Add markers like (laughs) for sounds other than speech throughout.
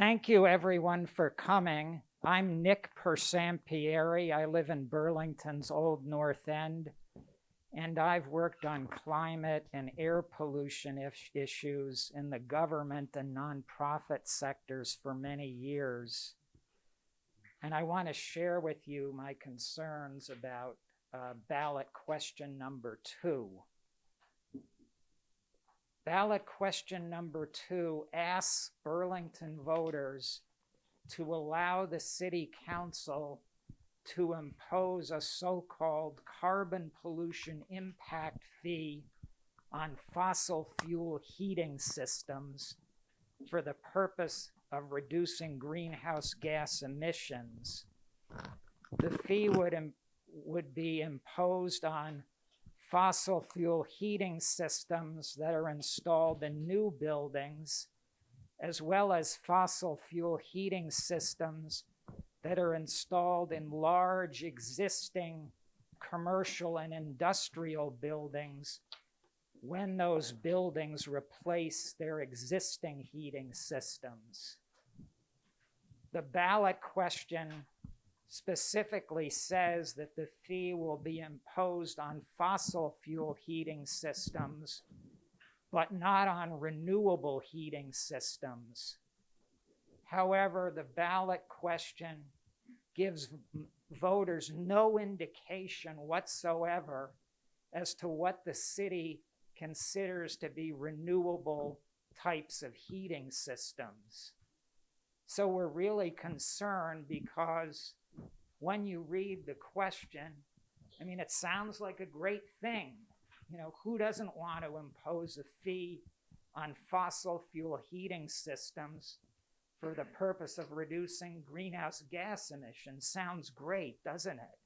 Thank you everyone for coming. I'm Nick Persampieri. I live in Burlington's Old North End, and I've worked on climate and air pollution issues in the government and nonprofit sectors for many years. And I want to share with you my concerns about uh, ballot question number two. Ballot question number two asks Burlington voters to allow the city council to impose a so-called carbon pollution impact fee on fossil fuel heating systems for the purpose of reducing greenhouse gas emissions. The fee would, would be imposed on fossil fuel heating systems that are installed in new buildings, as well as fossil fuel heating systems that are installed in large existing commercial and industrial buildings when those buildings replace their existing heating systems. The ballot question specifically says that the fee will be imposed on fossil fuel heating systems, but not on renewable heating systems. However, the ballot question gives voters no indication whatsoever as to what the city considers to be renewable types of heating systems. So we're really concerned because when you read the question, I mean, it sounds like a great thing. You know, who doesn't want to impose a fee on fossil fuel heating systems for the purpose of reducing greenhouse gas emissions? Sounds great, doesn't it?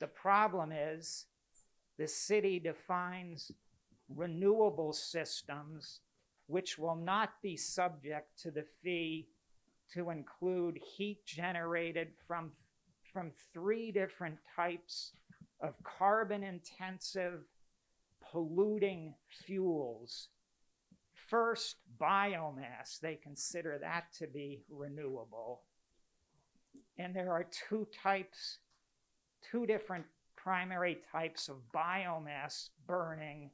The problem is the city defines renewable systems which will not be subject to the fee to include heat generated from, from three different types of carbon intensive polluting fuels. First, biomass, they consider that to be renewable. And there are two types, two different primary types of biomass burning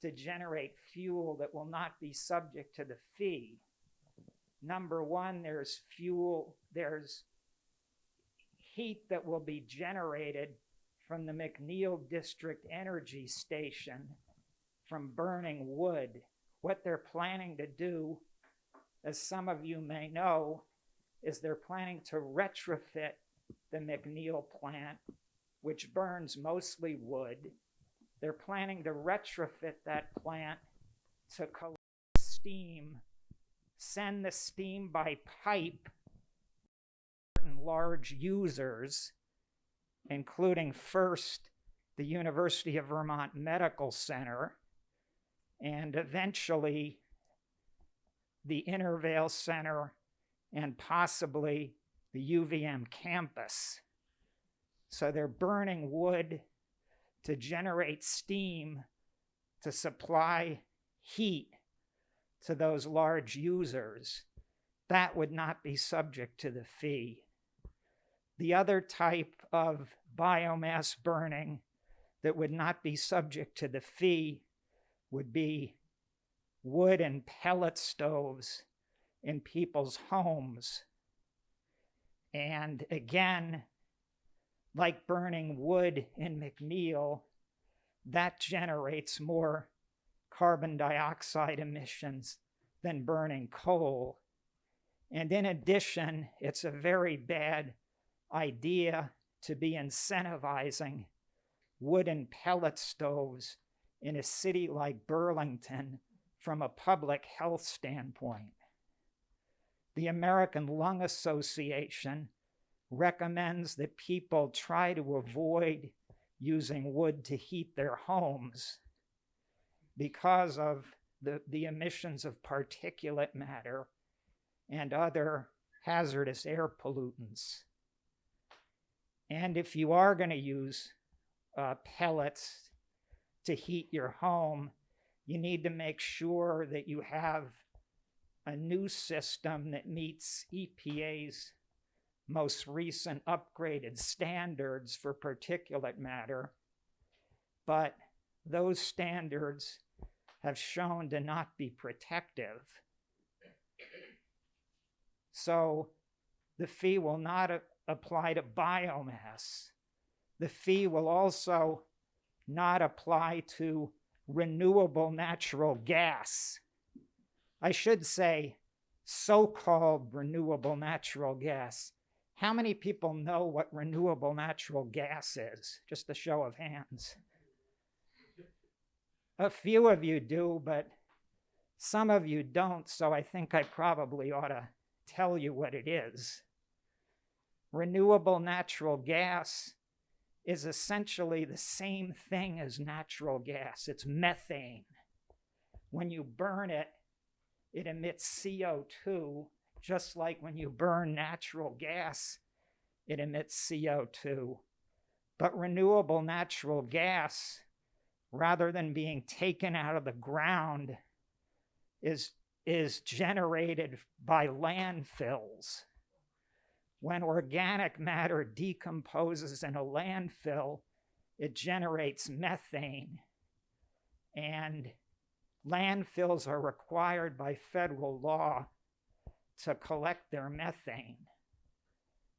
to generate fuel that will not be subject to the fee. Number one, there's fuel, there's heat that will be generated from the McNeil District Energy Station from burning wood. What they're planning to do, as some of you may know, is they're planning to retrofit the McNeil plant, which burns mostly wood. They're planning to retrofit that plant to collect steam send the steam by pipe large users, including first the University of Vermont Medical Center and eventually the Intervale Center and possibly the UVM campus. So they're burning wood to generate steam to supply heat to those large users, that would not be subject to the fee. The other type of biomass burning that would not be subject to the fee would be wood and pellet stoves in people's homes. And again, like burning wood in McNeil, that generates more carbon dioxide emissions than burning coal. And in addition, it's a very bad idea to be incentivizing wooden pellet stoves in a city like Burlington from a public health standpoint. The American Lung Association recommends that people try to avoid using wood to heat their homes because of the, the emissions of particulate matter and other hazardous air pollutants. And if you are going to use uh, pellets to heat your home, you need to make sure that you have a new system that meets EPA's most recent upgraded standards for particulate matter, but those standards have shown to not be protective. So the fee will not apply to biomass. The fee will also not apply to renewable natural gas. I should say so called renewable natural gas. How many people know what renewable natural gas is? Just a show of hands. A few of you do, but some of you don't, so I think I probably ought to tell you what it is. Renewable natural gas is essentially the same thing as natural gas. It's methane. When you burn it, it emits CO2, just like when you burn natural gas, it emits CO2. But renewable natural gas, rather than being taken out of the ground, is, is generated by landfills when organic matter decomposes in a landfill, it generates methane. And landfills are required by federal law to collect their methane.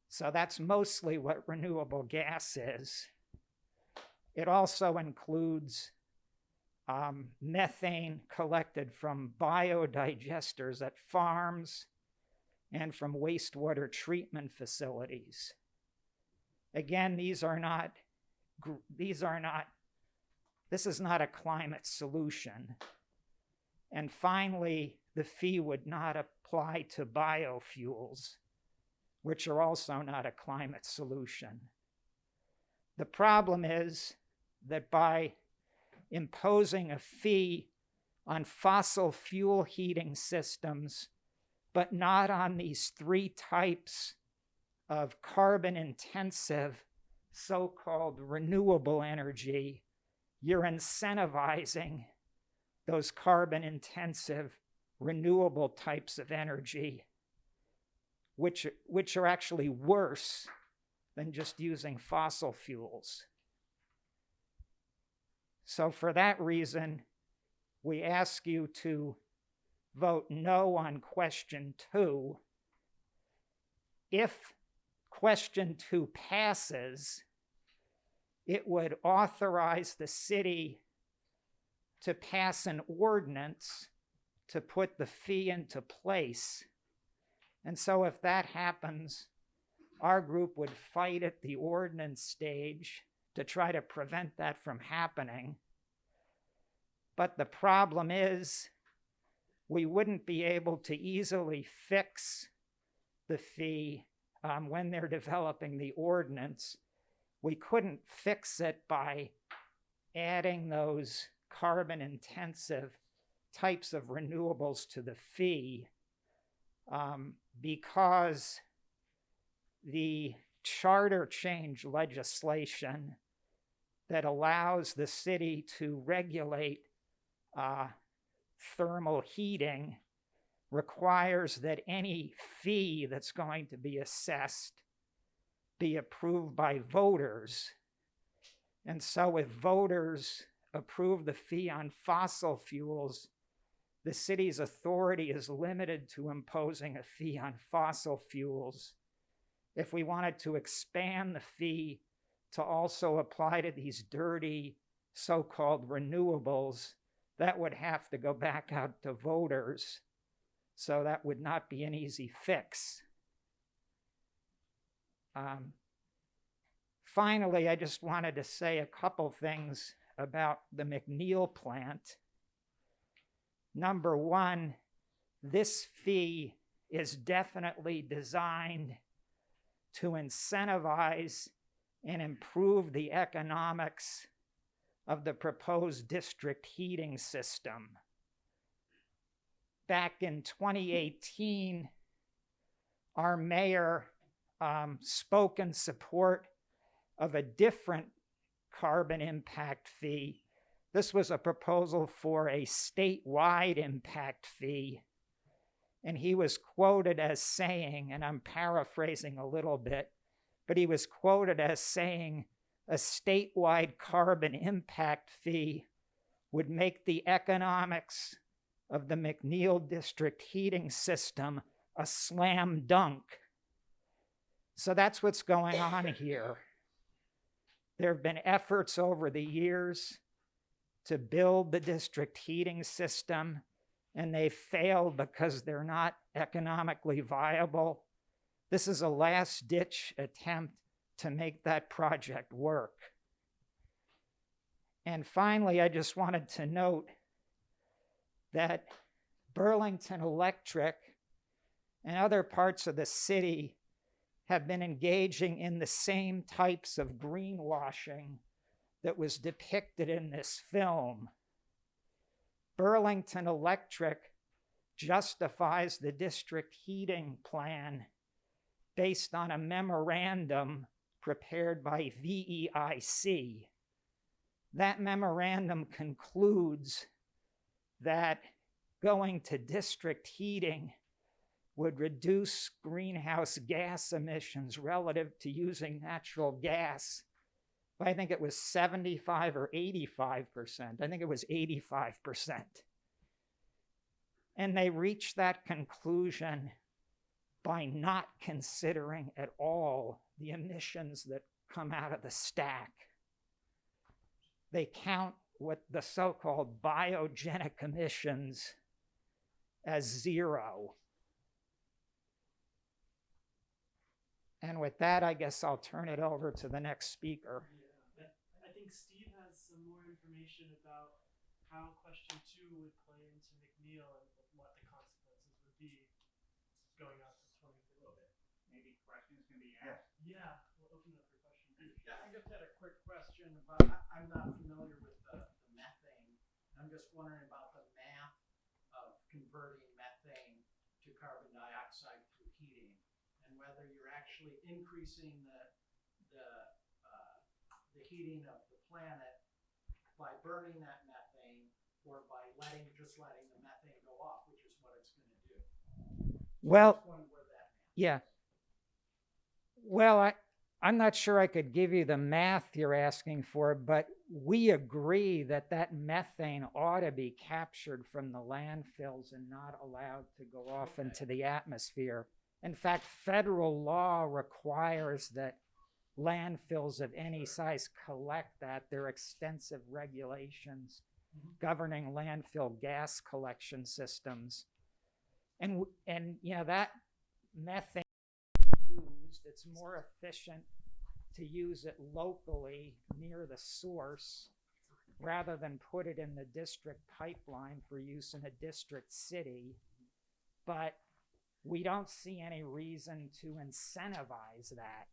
So that's mostly what renewable gas is. It also includes um, methane collected from biodigesters at farms and from wastewater treatment facilities. Again, these are not, these are not, this is not a climate solution. And finally, the fee would not apply to biofuels, which are also not a climate solution. The problem is that by imposing a fee on fossil fuel heating systems but not on these three types of carbon intensive so called renewable energy, you're incentivizing those carbon intensive renewable types of energy, which, which are actually worse than just using fossil fuels. So, for that reason, we ask you to vote no on question two. If question two passes, it would authorize the city to pass an ordinance to put the fee into place. And so, if that happens, our group would fight at the ordinance stage to try to prevent that from happening. But the problem is, we wouldn't be able to easily fix the fee um, when they're developing the ordinance. We couldn't fix it by adding those carbon intensive types of renewables to the fee um, because the charter change legislation that allows the city to regulate uh, thermal heating requires that any fee that's going to be assessed be approved by voters. And so, if voters approve the fee on fossil fuels, the city's authority is limited to imposing a fee on fossil fuels. If we wanted to expand the fee to also apply to these dirty so called renewables, that would have to go back out to voters. So that would not be an easy fix. Um, finally, I just wanted to say a couple things about the McNeil plant. Number one, this fee is definitely designed to incentivize and improve the economics of the proposed district heating system. Back in 2018, our mayor um, spoke in support of a different carbon impact fee. This was a proposal for a statewide impact fee. And he was quoted as saying, and I'm paraphrasing a little bit, but he was quoted as saying a statewide carbon impact fee would make the economics of the McNeil District heating system a slam dunk. So that's what's going on here. There have been efforts over the years to build the district heating system, and they failed because they're not economically viable. This is a last ditch attempt to make that project work. And finally, I just wanted to note that Burlington Electric and other parts of the city have been engaging in the same types of greenwashing that was depicted in this film. Burlington Electric justifies the district heating plan based on a memorandum prepared by VEIC. That memorandum concludes that going to district heating would reduce greenhouse gas emissions relative to using natural gas I think it was 75 or 85%. I think it was 85%. And they reached that conclusion by not considering at all the emissions that come out of the stack. They count what the so called biogenic emissions as zero. And with that, I guess I'll turn it over to the next speaker. Yeah, I think Steve has some more information about how question two would play into McNeil and what the consequences would be going out to twenty fifty. Maybe questions can be asked. Yeah, we'll open up for questions. Yeah, I just had a quick question about, I, I'm not familiar with the, the methane. I'm just wondering about the math of converting methane to carbon dioxide through heating. And whether you're actually increasing the, the, uh, the heating of the planet by burning that methane or by letting, just letting the methane go off, which is what it's gonna do. Well, Just wondering where that math Yeah. Well, I, I'm not sure I could give you the math you're asking for, but we agree that that methane ought to be captured from the landfills and not allowed to go off into the atmosphere. In fact, federal law requires that landfills of any size collect that. There are extensive regulations Mhm. governing landfill gas collection systems. And, and, you know, that methane it's more efficient to use it locally near the source rather than put it in the district pipeline for use in a district city. But we don't see any reason to incentivize that.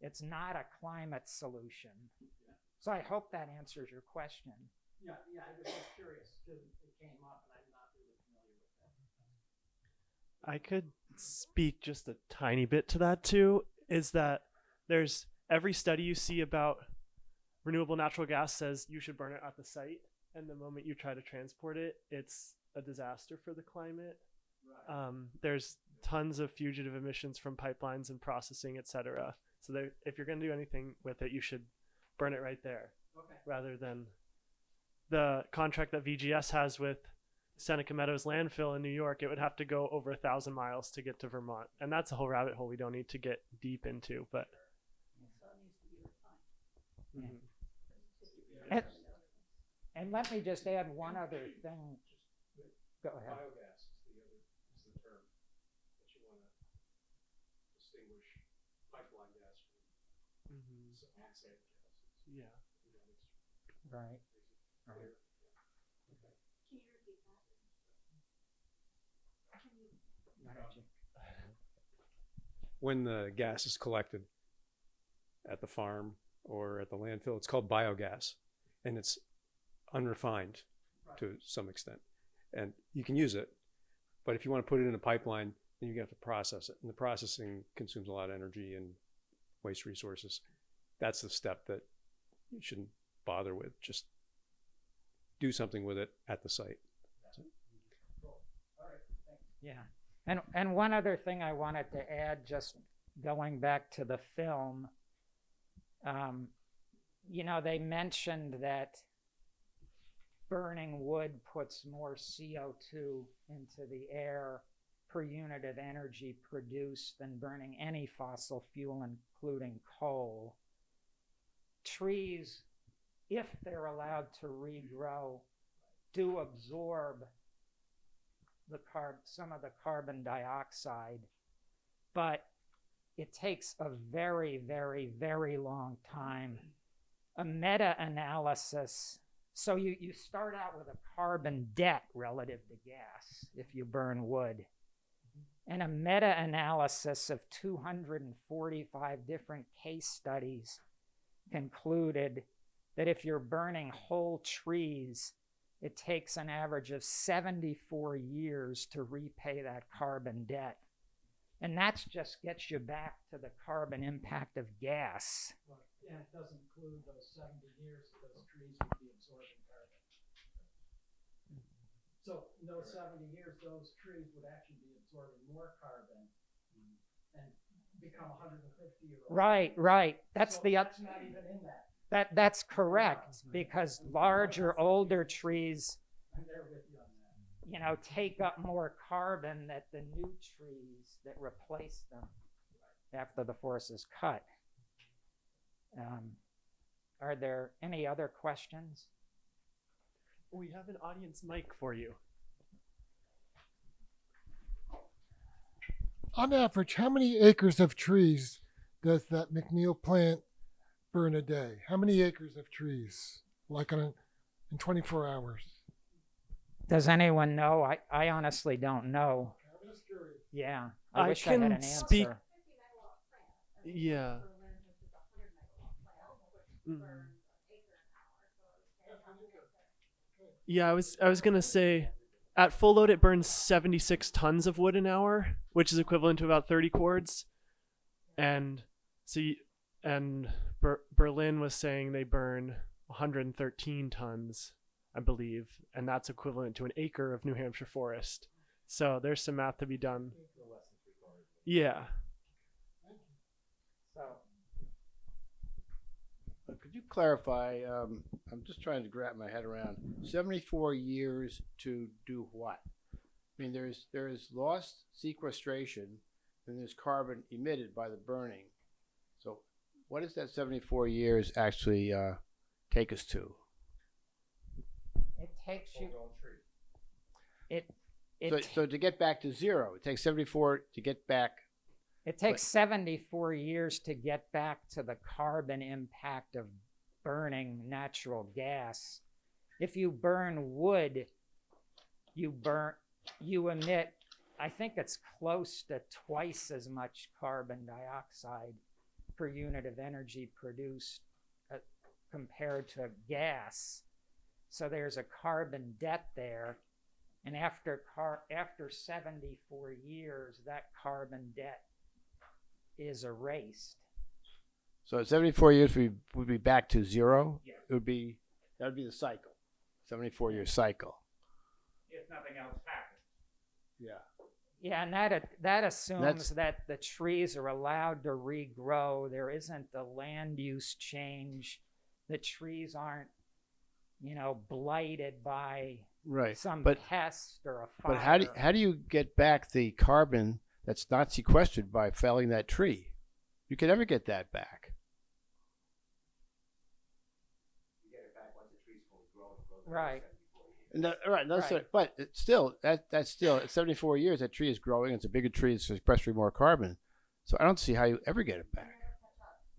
It's not a climate solution. So I hope that answers your question. Yeah, yeah, I was just curious, because it came up and I'm not really familiar with that. I could speak just a tiny bit to that too. Is that there's every study you see about renewable natural gas says you should burn it at the site, and the moment you try to transport it, it's a disaster for the climate. Right. Um, there's tons of fugitive emissions from pipelines and processing, etc. So there, if you're going to do anything with it, you should burn it right there Okay, rather than the contract that VGS has with Seneca Meadows landfill in New York. It would have to go over a thousand miles to get to Vermont, and that's a whole rabbit hole we don't need to get deep into. But Mhm. And, and let me just add one other thing. Go ahead. Biogas is the other, is the term that you wanna distinguish pipeline gas from Mhm. s- on-site gases. yeah, You know, it's Right. Right. Can you repeat that? Can you? Why When the gas is collected at the farm or at the landfill, it's called biogas. And it's unrefined to some extent. And you can use it, but if you want to put it in a pipeline, then you have to process it. And the processing consumes a lot of energy and waste resources. That's the step that you shouldn't bother with. Just do something with it at the site. cool. All right, thanks. Yeah. And, and one other thing I wanted to add, just going back to the film, um, you know, they mentioned that burning wood puts more CO2 into the air per unit of energy produced than burning any fossil fuel, including coal. Trees, if they're allowed to regrow, do absorb the carb some of the carbon dioxide but it takes a very very very long time. A meta-analysis so you, you start out with a carbon debt relative to gas if you burn wood. Mm-hmm. And a meta-analysis of 245 different case studies concluded that if you're burning whole trees it takes an average of 74 years to repay that carbon debt. And that's just gets you back to the carbon impact of gas. Right, And it doesn't include those seventy years that those trees would be absorbing carbon. So in those seventy years, those trees would actually be absorbing more carbon and become hundred and fifty year old. Right, right. That's So the oth- That's not even in that. That that's correct because larger older trees, I'm there with you you know, take up more carbon that the new trees that replace them after the forest is cut. Um, are there any other questions? We have an audience mic for you. On average, how many acres of trees does that McNeil plant burn a day? How many acres of trees, like on in 24 hours? Does anyone know? I, I honestly don't know. I'm just curious. Yeah, I, I wish I had can an answer. speak- Yeah. Mm. Yeah, I was I was gonna say, at full load it burns 76 tons of wood an hour, which is equivalent to about 30 cords, and so you, and Ber- Berlin was saying they burn 113 tons, I believe, and that's equivalent to an acre of New Hampshire forest. So there's some math to be done. Yeah. Uh, Could you clarify, um, I'm just trying to wrap my head around, seventy-four years to do what? I mean, there's, there's lost sequestration, and there's carbon emitted by the burning. So what does that seventy-four years actually, uh, take us to? it takes you. It it So, so to get back to zero, it takes seventy-four to get back, it takes 74 years to get back to the carbon impact of burning natural gas. If you burn wood, you burn you emit I think it's close to twice as much carbon dioxide per unit of energy produced uh, compared to gas. So there's a carbon debt there. And after car after 74 years, that carbon debt is erased. so at seventy-four years, we would be back to zero? Yeah. It would be, that would be the cycle, seventy-four year cycle. If nothing else happens. Yeah. Yeah, and that that assumes that the trees are allowed to regrow. There isn't the land use change. The trees aren't, you know, blighted by Right. some But pest or a fire. But how do how do you get back the carbon that's not sequestered by felling that tree? You can never get that back. right? And that, all right, that's Right. but it's still that that's still at 74 years that tree is growing. It's a bigger tree. It's sequestering more carbon. So I don't see how you ever get it back.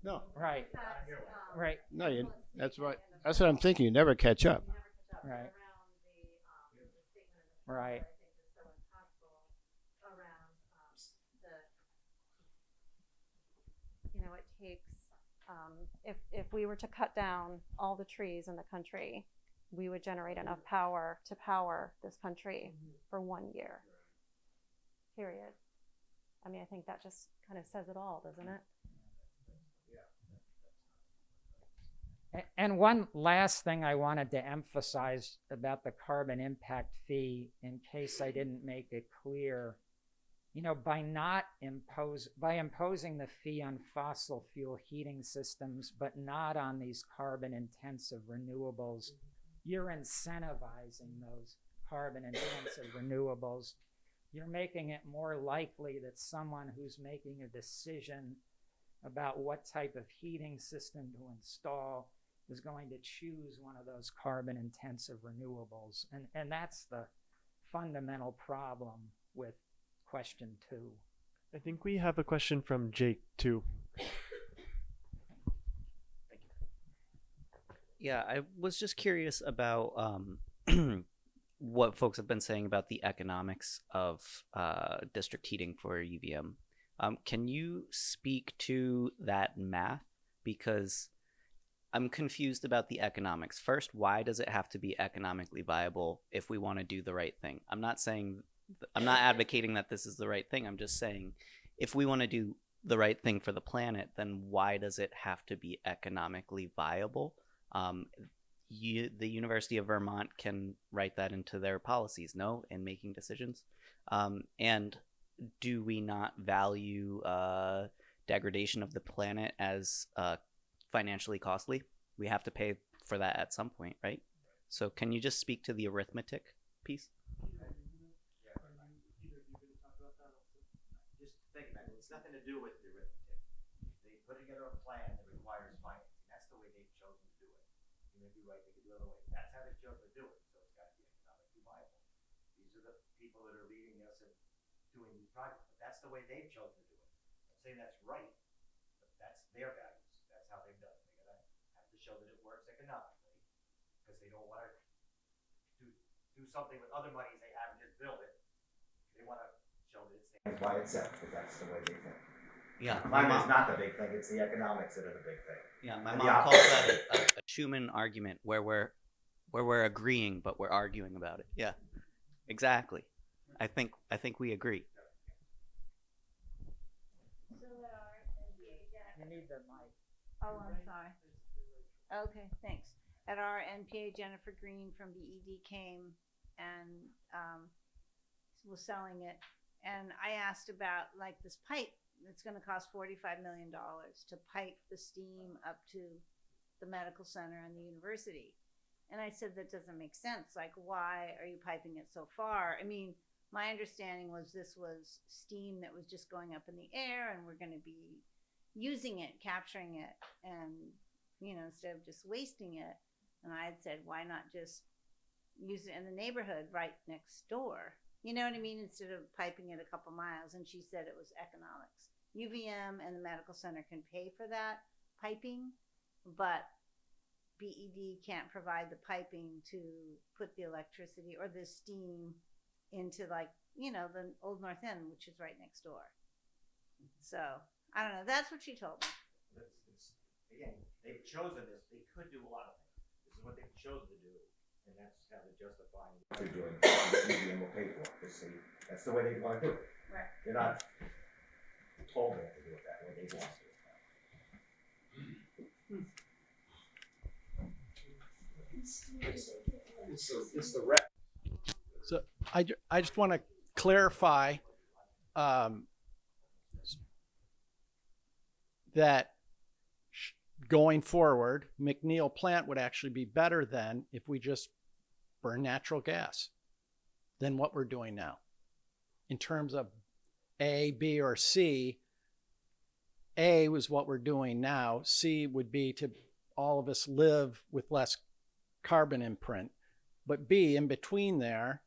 No, Right, right, no, you, that's right. That's what I'm thinking. You never catch up. right, right. You know, it takes, um, if, if we were to cut down all the trees in the country, we would generate enough power to power this country mm-hmm. for one year. Period. I mean, I think that just kind of says it all, doesn't it? A- And one last thing I wanted to emphasize about the carbon impact fee, in case I didn't make it clear, you know, by not impose, by imposing the fee on fossil fuel heating systems, but not on these carbon intensive renewables, mm-hmm. You're incentivizing those carbon intensive (coughs) renewables. You're making it more likely that someone who's making a decision about what type of heating system to install is going to choose one of those carbon intensive renewables. And, and that's the fundamental problem with question two. I think we have a question from Jake too. Yeah, I was just curious about um, (clears throat) what folks have been saying about the economics of uh, district heating for UVM. Um, can you speak to that math? Because I'm confused about the economics. First, why does it have to be economically viable if we want to do the right thing? I'm not saying, I'm not advocating that this is the right thing. I'm just saying if we want to do the right thing for the planet, then why does it have to be economically viable? Um, you, the University of Vermont can write that into their policies, no, in making decisions. Um, and do we not value uh, degradation of the planet as uh, financially costly? We have to pay for that at some point, right? So, can you just speak to the arithmetic piece? it's nothing to do with the arithmetic. They put together a plan that requires financing, that's the way they've chosen to do it. You may be right, they could do it other way, that's how they've chosen to do it, so it's gotta be economically viable. These are the people that are leading us and doing these projects, but that's the way they've chosen to do it. I'm saying that's right, but that's their values, that's how they've done it, they gotta have to show that it works economically, because they don't wanna do, do something with other monies they have and just build it. They wanna show that it stands by itself, because that's the way they think. Yeah, my Climate is mom, not the big thing, it's the economics that are the big thing. yeah, my and the mom op- calls that a, a, a Schumann argument, where we're where we're agreeing but we're arguing about it. Yeah, exactly. I think I think we agree. You need the mic. Oh, I'm sorry. Okay, thanks. At our NPA, Jennifer Green from BED came and um, was selling it. And I asked about like this pipe that's going to cost $45 million to pipe the steam up to the medical center and the university. And I said, that doesn't make sense. Like, why are you piping it so far? I mean, my understanding was this was steam that was just going up in the air and we're going to be using it, capturing it, and you know, instead of just wasting it. And I had said, why not just use it in the neighborhood right next door? You know what I mean? Instead of piping it a couple miles. And she said it was economics. UVM and the medical center can pay for that piping, but BED can't provide the piping to put the electricity or the steam into like, you know, the old North End, which is right next door. So I don't know. That's what she told me. It's, it's, again, they've chosen this, they could do a lot of things. This is what they've chosen to do, and that's how they're justifying. what They're doing, and we'll pay for it, because they, that's the way they wanna do it. Right. They're not told they have to do it that way, they want to. do that it's So I, ju- I just want to clarify um, that going forward, McNeil plant would actually be better than if we just burn natural gas than what we're doing now. In terms of A, B, or C, A was what we're doing now. C would be to all of us live with less carbon imprint. But B, in between there,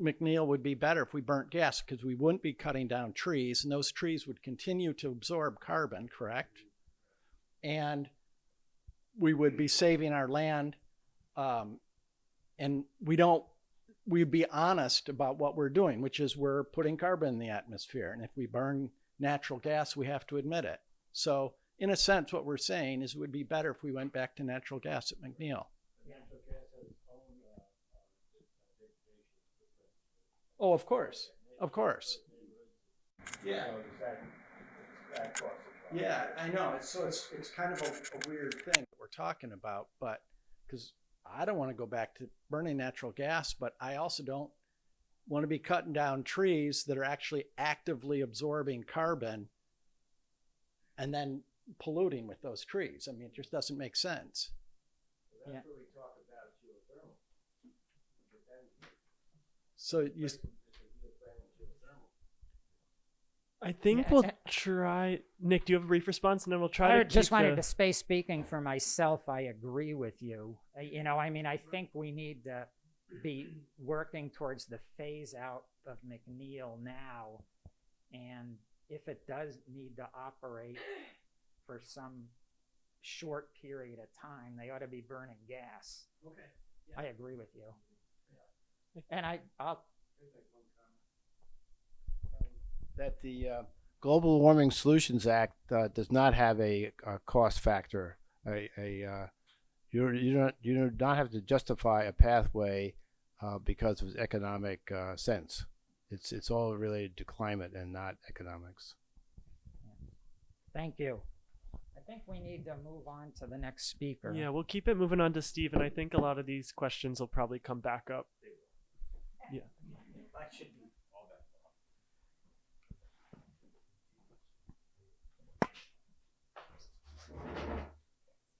McNeil would be better if we burnt gas because we wouldn't be cutting down trees and those trees would continue to absorb carbon, correct? And we would be saving our land. Um, and we don't, we'd be honest about what we're doing, which is we're putting carbon in the atmosphere. And if we burn natural gas, we have to admit it. So, in a sense, what we're saying is it would be better if we went back to natural gas at McNeil. Oh, of course, of course. Yeah. So does that, that cost a Yeah, I know. It's, so it's, it's kind of a, a weird thing that we're talking about, but because I don't want to go back to burning natural gas, but I also don't want to be cutting down trees that are actually actively absorbing carbon and then polluting with those trees. I mean, it just doesn't make sense. Yeah. That's what we talk about geothermal. But then So you, it's a geothermal, geothermal. I think we'll try. Nick, do you have a brief response, and then we'll try I to. just keep wanted the- to say, speaking for myself, I agree with you. You know, I mean, I think we need to be working towards the phase out of McNeil now. And if it does need to operate for some short period of time, they ought to be burning gas. Okay. I agree with you. And I, I'll, that the uh, Global Warming Solutions Act uh, does not have a, a cost factor. A, a uh, you you don't you do not have to justify a pathway uh, because of economic uh, sense. It's it's all related to climate and not economics. thank you. I think we need to move on to the next speaker. Yeah, we'll keep it moving on to Steve, and I think a lot of these questions will probably come back up. Yeah. That should be all that.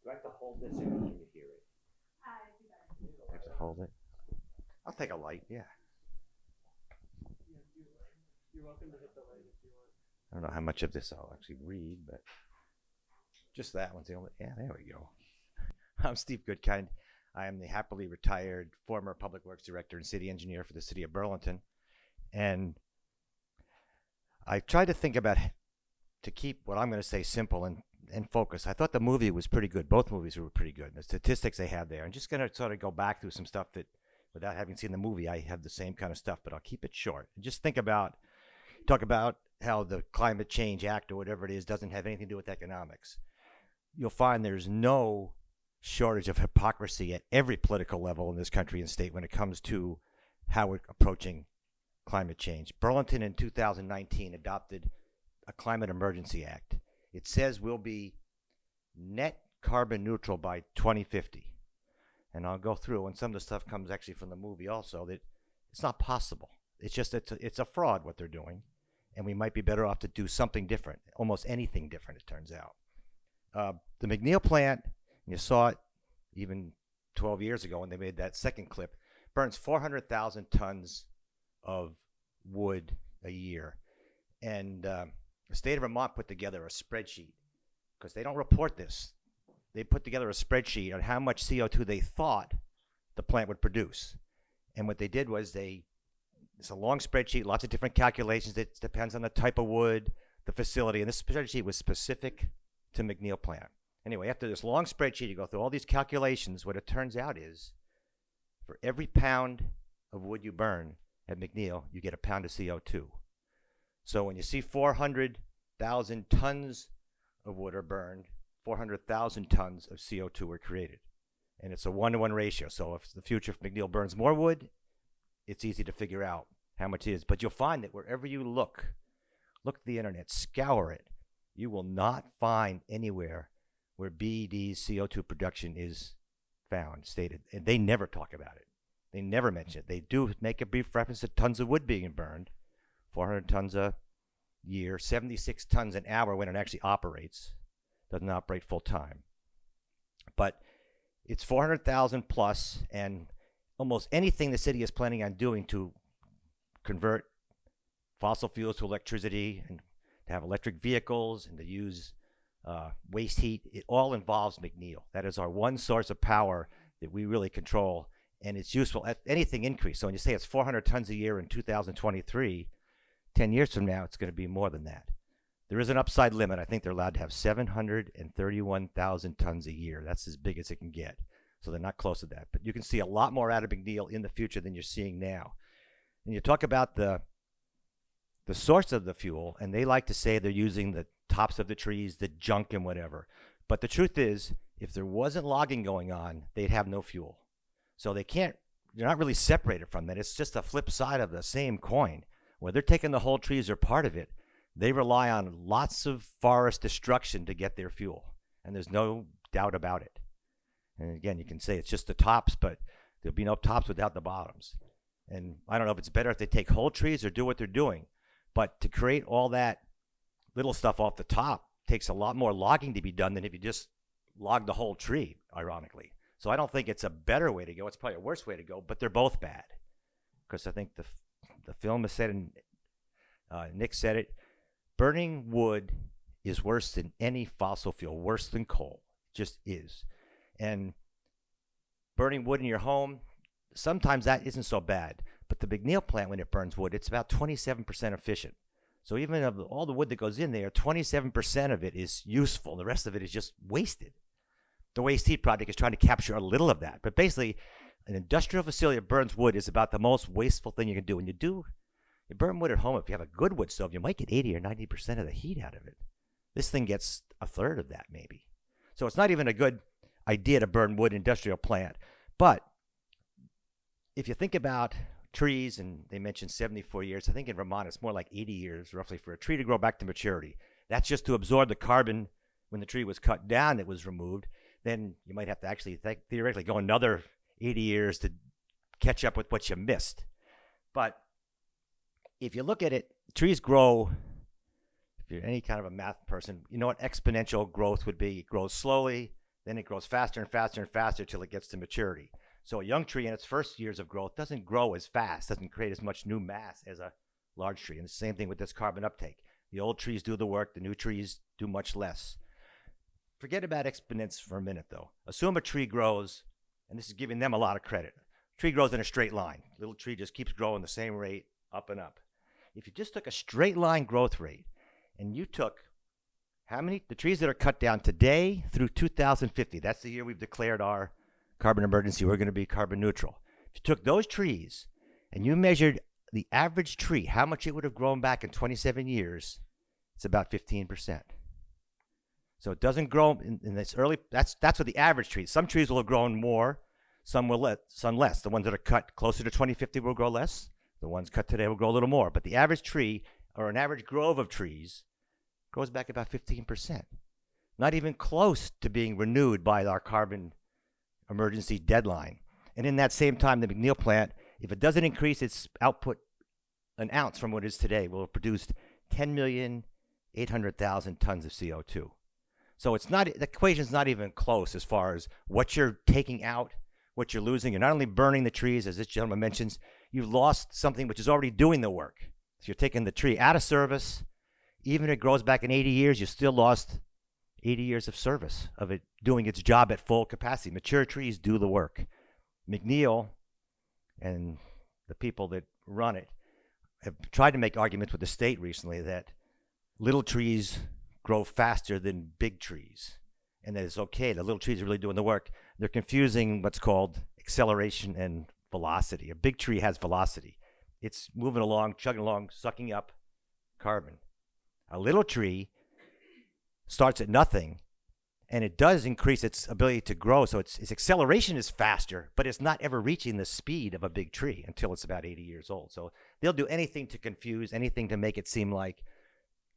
Do I have to hold this or can you hear it? I have to hold it. I'll take a light, yeah. You're welcome to hit the light if you want. I don't know how much of this I'll actually read, but just that one's the only. Yeah, there we go. (laughs) I'm Steve Goodkind. I am the happily retired former public works director and city engineer for the city of Burlington. And I tried to think about to keep what I'm going to say simple and, and focus. I thought the movie was pretty good. Both movies were pretty good. The statistics they had there. I'm just going to sort of go back through some stuff that, without having seen the movie, I have the same kind of stuff, but I'll keep it short. Just think about talk about how the Climate Change Act or whatever it is doesn't have anything to do with economics. You'll find there's no shortage of hypocrisy at every political level in this country and state when it comes to how we're approaching climate change. Burlington in 2019 adopted a Climate Emergency Act. It says we'll be net carbon neutral by 2050. And I'll go through, and some of the stuff comes actually from the movie also, that it's not possible. It's just it's a, it's a fraud what they're doing, and we might be better off to do something different, almost anything different. It turns out. Uh, the McNeil plant, you saw it even 12 years ago when they made that second clip, burns 400,000 tons of wood a year, and um, the state of Vermont put together a spreadsheet because they don't report this. They put together a spreadsheet on how much CO2 they thought the plant would produce, and what they did was they it's a long spreadsheet, lots of different calculations. It depends on the type of wood, the facility, and this spreadsheet was specific to McNeil plant. Anyway, after this long spreadsheet, you go through all these calculations. What it turns out is, for every pound of wood you burn at McNeil, you get a pound of CO2. So when you see 400,000 tons of wood are burned, 400,000 tons of CO2 were created. And it's a one to one ratio. So if the future of McNeil burns more wood, it's easy to figure out how much it is. But you'll find that wherever you look, look at the internet, scour it, you will not find anywhere where BED's CO2 production is found, stated. And they never talk about it. They never mention it. They do make a brief reference to tons of wood being burned, 400 tons a year, 76 tons an hour when it actually operates. Doesn't operate full time. But it's 400,000 plus, and almost anything the city is planning on doing to convert fossil fuels to electricity and to have electric vehicles and to use uh, waste heat, it all involves McNeil. That is our one source of power that we really control, and it's useful at anything increase. So when you say it's 400 tons a year in 2023, 10 years from now, it's going to be more than that. There is an upside limit. I think they're allowed to have 731,000 tons a year. That's as big as it can get. So they're not close to that. But you can see a lot more out of McNeil in the future than you're seeing now. And you talk about the the source of the fuel, and they like to say they're using the tops of the trees, the junk and whatever. But the truth is, if there wasn't logging going on, they'd have no fuel. So they can't they're not really separated from that. It's just a flip side of the same coin. Where they're taking the whole trees or part of it, They rely on lots of forest destruction to get their fuel, and there's no doubt about it. And again, you can say it's just the tops, but there'll be no tops without the bottoms. And I don't know if it's better if they take whole trees or do what they're doing, but to create all that little stuff off the top takes a lot more logging to be done than if you just log the whole tree, ironically. So I don't think it's a better way to go. It's probably a worse way to go, but they're both bad. Because I think the, the film has said, and uh, Nick said it, burning wood is worse than any fossil fuel, worse than coal. Just is. And burning wood in your home, sometimes that isn't so bad. But the McNeil plant, when it burns wood, it's about 27% efficient. So even of all the wood that goes in there, 27% of it is useful. The rest of it is just wasted. The waste heat project is trying to capture a little of that. But basically, an industrial facility that burns wood is about the most wasteful thing you can do. When you do, you burn wood at home, if you have a good wood stove, you might get 80 or 90% of the heat out of it. This thing gets a third of that, maybe. So it's not even a good idea to burn wood industrial plant. But if you think about trees, and they mentioned 74 years, I think in Vermont it's more like 80 years roughly for a tree to grow back to maturity. That's just to absorb the carbon when the tree was cut down that was removed. Then you might have to actually th- theoretically go another 80 years to catch up with what you missed. But if you look at it, trees grow. If you're any kind of a math person, you know what exponential growth would be. It grows slowly, then it grows faster and faster and faster till it gets to maturity. So a young tree in its first years of growth doesn't grow as fast, doesn't create as much new mass as a large tree. And the same thing with this carbon uptake. The old trees do the work, the new trees do much less. Forget about exponents for a minute, though. Assume a tree grows, and this is giving them a lot of credit. Tree grows in a straight line. Little tree just keeps growing the same rate, up and up. If you just took a straight line growth rate, and you took how many the trees that are cut down today through 2050, that's the year we've declared our carbon emergency, we're going to be carbon neutral. If you took those trees and you measured the average tree, how much it would have grown back in 27 years, it's about 15%. So it doesn't grow in, in this early, that's, that's what the average tree, Some trees will have grown more, some will let, some less. The ones that are cut closer to 2050 will grow less. The ones cut today will grow a little more. But the average tree, or an average grove of trees, grows back about 15%. Not even close to being renewed by our carbon emergency deadline. And in that same time, the McNeil plant, if it doesn't increase its output an ounce from what it is today, will have produced 10,800,000 tons of CO2. So it's not the equation's not even close as far as what you're taking out, what you're losing. You're not only burning the trees, as this gentleman mentions, you've lost something which is already doing the work. So you're taking the tree out of service. Even if it grows back in 80 years, you still lost 80 years of service of it doing its job at full capacity. Mature trees do the work. McNeil and the people that run it have tried to make arguments with the state recently that little trees grow faster than big trees and that it's okay. The little trees are really doing the work. They're confusing what's called acceleration and velocity. A big tree has velocity. It's moving along, chugging along, sucking up carbon. A little tree starts at nothing and it does increase its ability to grow. So its, its acceleration is faster, but it's not ever reaching the speed of a big tree until it's about 80 years old. So they'll do anything to confuse, anything to make it seem like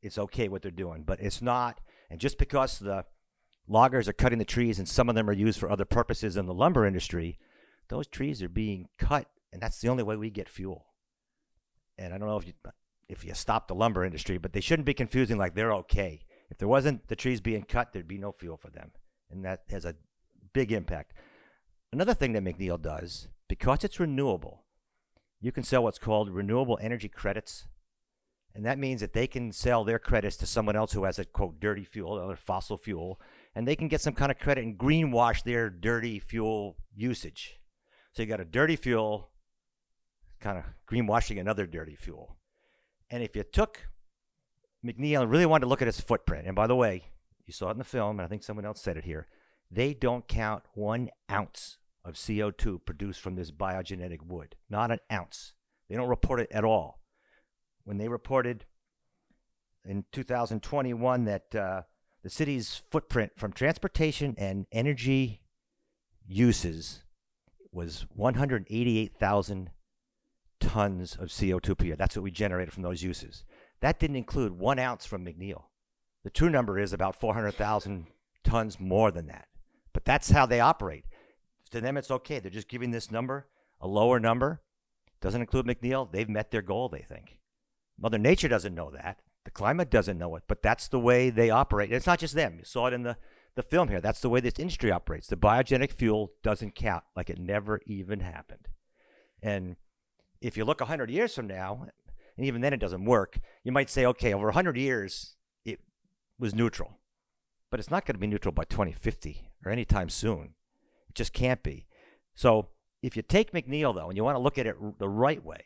it's okay what they're doing, but it's not. And just because the loggers are cutting the trees and some of them are used for other purposes in the lumber industry, those trees are being cut, and that's the only way we get fuel. And I don't know if you if you stop the lumber industry, but they shouldn't be confusing like they're okay. If there wasn't the trees being cut, there'd be no fuel for them. And that has a big impact. Another thing that McNeil does, because it's renewable, you can sell what's called renewable energy credits. And that means that they can sell their credits to someone else who has a quote dirty fuel, or fossil fuel, and they can get some kind of credit and greenwash their dirty fuel usage. So you got a dirty fuel, kind of greenwashing another dirty fuel. And if you took McNeil really wanted to look at his footprint. And by the way, you saw it in the film, and I think someone else said it here. They don't count one ounce of CO2 produced from this biogenetic wood. Not an ounce. They don't report it at all. When they reported in 2021 that uh, the city's footprint from transportation and energy uses was 188,000 tons of CO2 per year. That's what we generated from those uses. That didn't include one ounce from McNeil. The true number is about 400,000 tons more than that. But that's how they operate. To them, it's okay. They're just giving this number, a lower number, doesn't include McNeil. They've met their goal, they think. Mother Nature doesn't know that. The climate doesn't know it, but that's the way they operate. And it's not just them. You saw it in the, the film here. That's the way this industry operates. The biogenic fuel doesn't count, like it never even happened. And if you look 100 years from now, and even then it doesn't work, you might say, okay, over 100 years, it was neutral. But it's not going to be neutral by 2050 or anytime soon. It just can't be. So if you take McNeil, though, and you want to look at it the right way,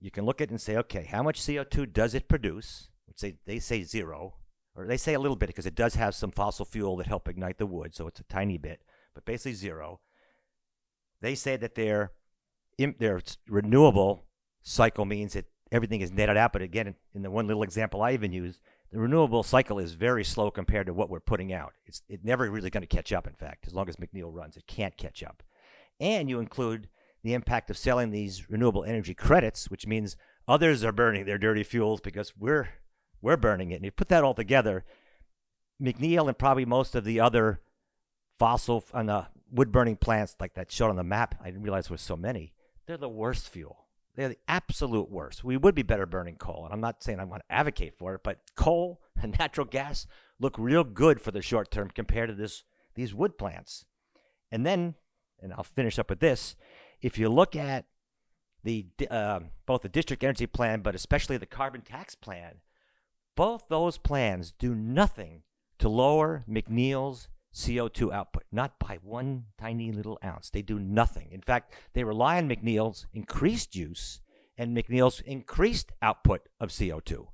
you can look at it and say, okay, how much CO2 does it produce? They, they say zero, or they say a little bit because it does have some fossil fuel that help ignite the wood, so it's a tiny bit, but basically zero. They say that their their renewable cycle means that everything is netted out. But again, in- the one little example I even use, the renewable cycle is very slow compared to what we're putting out. It's it never really going to catch up. In fact, as long as McNeil runs, it can't catch up. And you include the impact of selling these renewable energy credits, which means others are burning their dirty fuels because we're we're burning it. And you put that all together, McNeil and probably most of the other fossil and the wood burning plants like that showed on the map. I didn't realize there was so many. They're the worst fuel. They're the absolute worst. We would be better burning coal, and I'm not saying I want to advocate for it, but coal (laughs) and natural gas look real good for the short term compared to this these wood plants. And then, and I'll finish up with this: if you look at the uh, both the district energy plan, but especially the carbon tax plan, both those plans do nothing to lower McNeil's CO2 output, not by one tiny little ounce. They do nothing. In fact, they rely on McNeil's increased use and McNeil's increased output of CO2.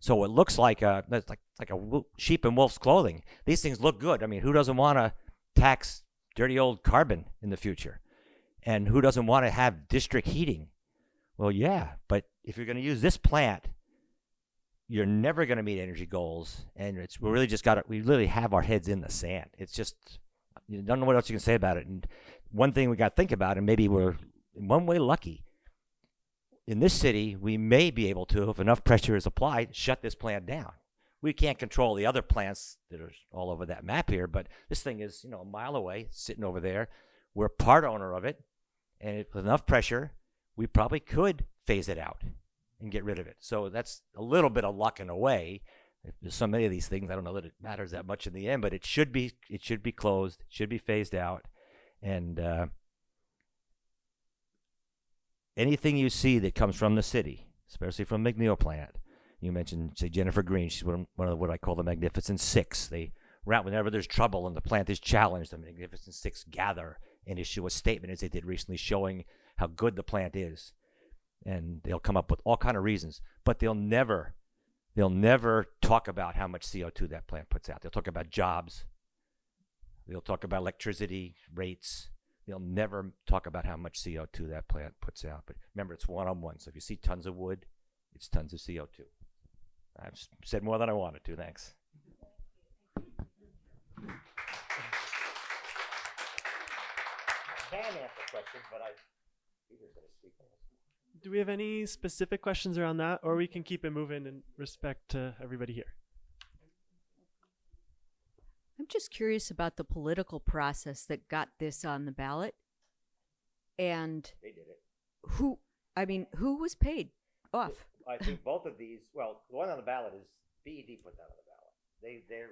So it looks like a like like a sheep in wolf's clothing. These things look good. I mean, who doesn't want to tax dirty old carbon in the future? And who doesn't want to have district heating? Well, yeah, but if you're going to use this plant you're never going to meet energy goals and it's we really just got to we literally have our heads in the sand. It's just you don't know what else you can say about it. And one thing we got to think about and maybe we're in one way lucky. In this city we may be able to if enough pressure is applied shut this plant down. We can't control the other plants that are all over that map here but this thing is you know a mile away sitting over there. We're part owner of it and it, with enough pressure we probably could phase it out and get rid of it. So that's a little bit of luck in a way. If There's so many of these things. I don't know that it matters that much in the end, but it should be. It should be closed. Should be phased out, and uh, anything you see that comes from the city, especially from McNeil plant. You mentioned, say, Jennifer Green. She's one one of what I call the Magnificent Six. They route whenever there's trouble and the plant is challenged. The Magnificent Six gather and issue a statement, as they did recently, showing how good the plant is and they'll come up with all kind of reasons but they'll never they'll never talk about how much co2 that plant puts out. They'll talk about jobs. They'll talk about electricity rates. They'll never talk about how much co2 that plant puts out. But remember it's one-on-one. So if you see tons of wood it's tons of co2 i've said more than i wanted to. Thanks. Can answer questions but i peter's going to speak Do we have any specific questions around that, or we can keep it moving in respect to everybody here? I'm just curious about the political process that got this on the ballot. And they did it who, I mean, who was paid off? I think both of these. Well, the one on the ballot is BED put that on the ballot. They they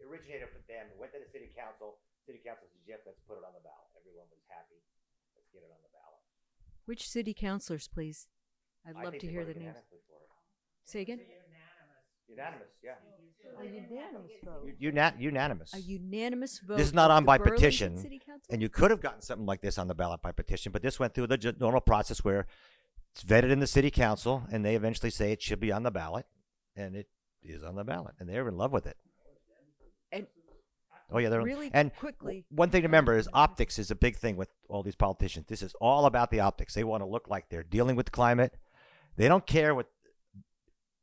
originated with them. Went to the city council. City council said, "Yes, let's put it on the ballot." Everyone was happy. Let's get it on the ballot. Which city councilors, please? I'd I love think to they hear voted the names. unanimously for it. Say again? Unanimous, yeah. A unanimous vote. U- una- unanimous. A unanimous vote. This is not of on the by Burlington petition, City Council? and you could have gotten something like this on the ballot by petition, but this went through the ju- normal process where it's vetted in the city council, and they eventually say it should be on the ballot, and it is on the ballot, and they're in love with it. Oh yeah, they're really and quickly- One thing to remember is optics is a big thing with all these politicians. This is all about the optics. They want to look like they're dealing with the climate. They don't care what.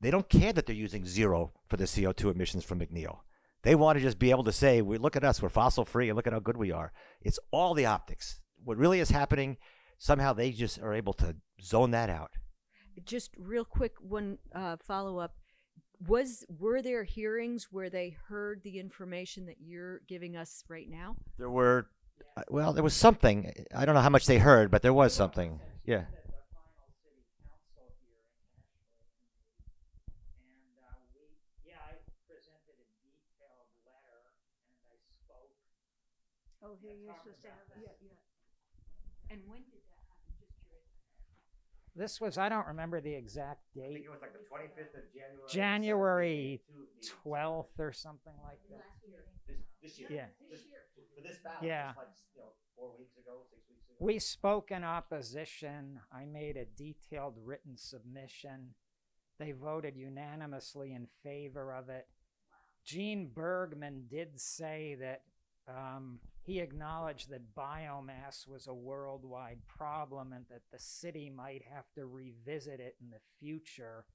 They don't care that they're using zero for the CO two emissions from McNeil. They want to just be able to say, "We look at us, we're fossil free, and look at how good we are." It's all the optics. What really is happening, somehow they just are able to zone that out. just real quick, one uh, follow up. Was were there hearings where they heard the information that you're giving us right now? There were, uh, well, there was something. I don't know how much they heard, but there was something. Yeah. And uh, we, yeah, I presented a detailed letter and I spoke. Oh, here, you're supposed to have that. And when did that happen? Just curious. This was, I don't remember the exact I think date, it was like the 25th of January. January 12th or something like that. This, this year. Yeah. Just for this ballot. Yeah. Like, you know, four weeks ago, six weeks ago. We spoke in opposition. I made a detailed written submission. They voted unanimously in favor of it. Gene Bergman did say that um, he acknowledged that biomass was a worldwide problem and that the city might have to revisit it in the future.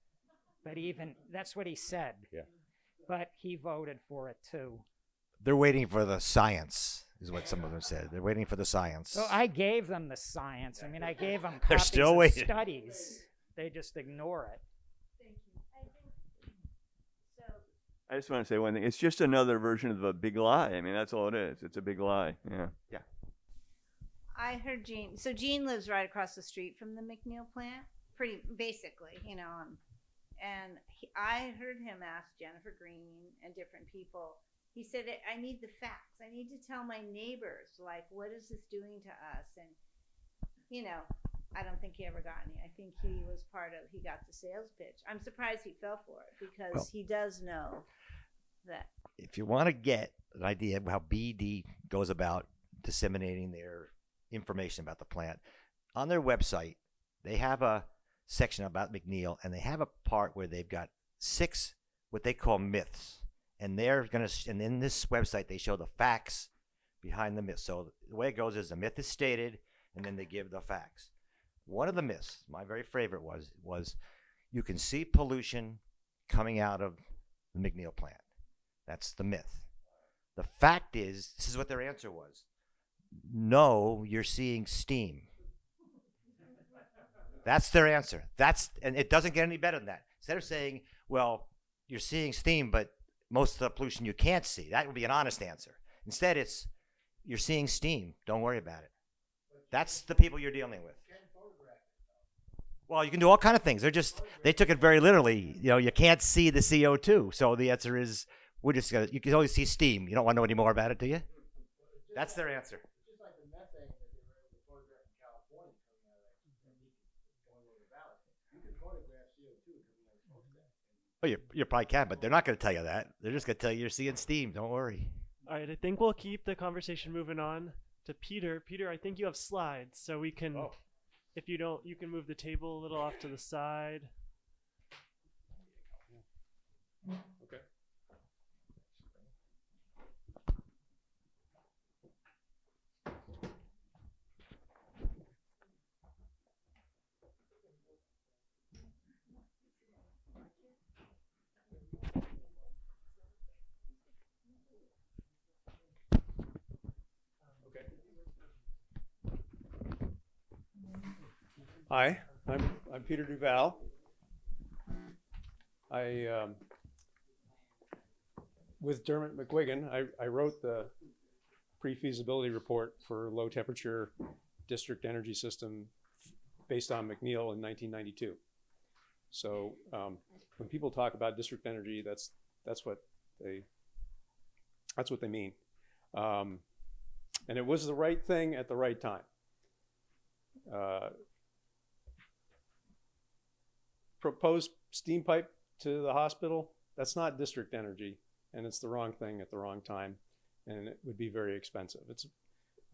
But even that's what he said. Yeah. But he voted for it too. They're waiting for the science, is what some of them said. They're waiting for the science. So I gave them the science. I mean, I gave them (laughs) They're still of waiting. studies. They just ignore it. So, I just want to say one thing. It's just another version of a big lie. I mean, that's all it is. It's a big lie. Yeah. Yeah. I heard Gene. So Gene lives right across the street from the McNeil plant, pretty basically, you know. Um, and he, I heard him ask Jennifer Green and different people. He said, "I need the facts. I need to tell my neighbors, like, what is this doing to us?" And you know, I don't think he ever got any. I think he was part of. He got the sales pitch. I'm surprised he fell for it because Well- he does know that. if you want to get an idea of how BD goes about disseminating their information about the plant, on their website, they have a section about McNeil and they have a part where they've got six what they call myths. And they're going to, and in this website, they show the facts behind the myth. So the way it goes is the myth is stated and then they give the facts. One of the myths, my very favorite was, was you can see pollution coming out of the McNeil plant. That's the myth. The fact is, this is what their answer was. No, you're seeing steam. That's their answer. That's and it doesn't get any better than that. Instead of saying, well, you're seeing steam, but most of the pollution you can't see. That would be an honest answer. Instead, it's you're seeing steam. Don't worry about it. That's the people you're dealing with. Well, you can do all kind of things. They're just they took it very literally. You know, you can't see the CO2. So the answer is we're just gonna. You can only see steam. You don't want to know any more about it, do you? That's their answer. Just like the methane that they were able to photograph in California coming out of that, and you can- going over the valley. You can photograph CO2 coming out of smokestack. Oh, you you probably can, but they're not going to tell you that. They're just going to tell you you're seeing steam. Don't worry. All right, I think we'll keep the conversation moving on to Peter. Peter, I think you have slides, so we can, Oh. If you don't, you can move the table a little off to the side. Hi, I'm, I'm Peter Duval. I, um, with Dermot McGuigan, I, I wrote the pre-feasibility report for low temperature district energy system based on McNeil in 1992. So um, when people talk about district energy, that's that's what they that's what they mean. Um, and it was the right thing at the right time. Uh, proposed steam pipe to the hospital, that's not district energy, and it's the wrong thing at the wrong time, and it would be very expensive. It's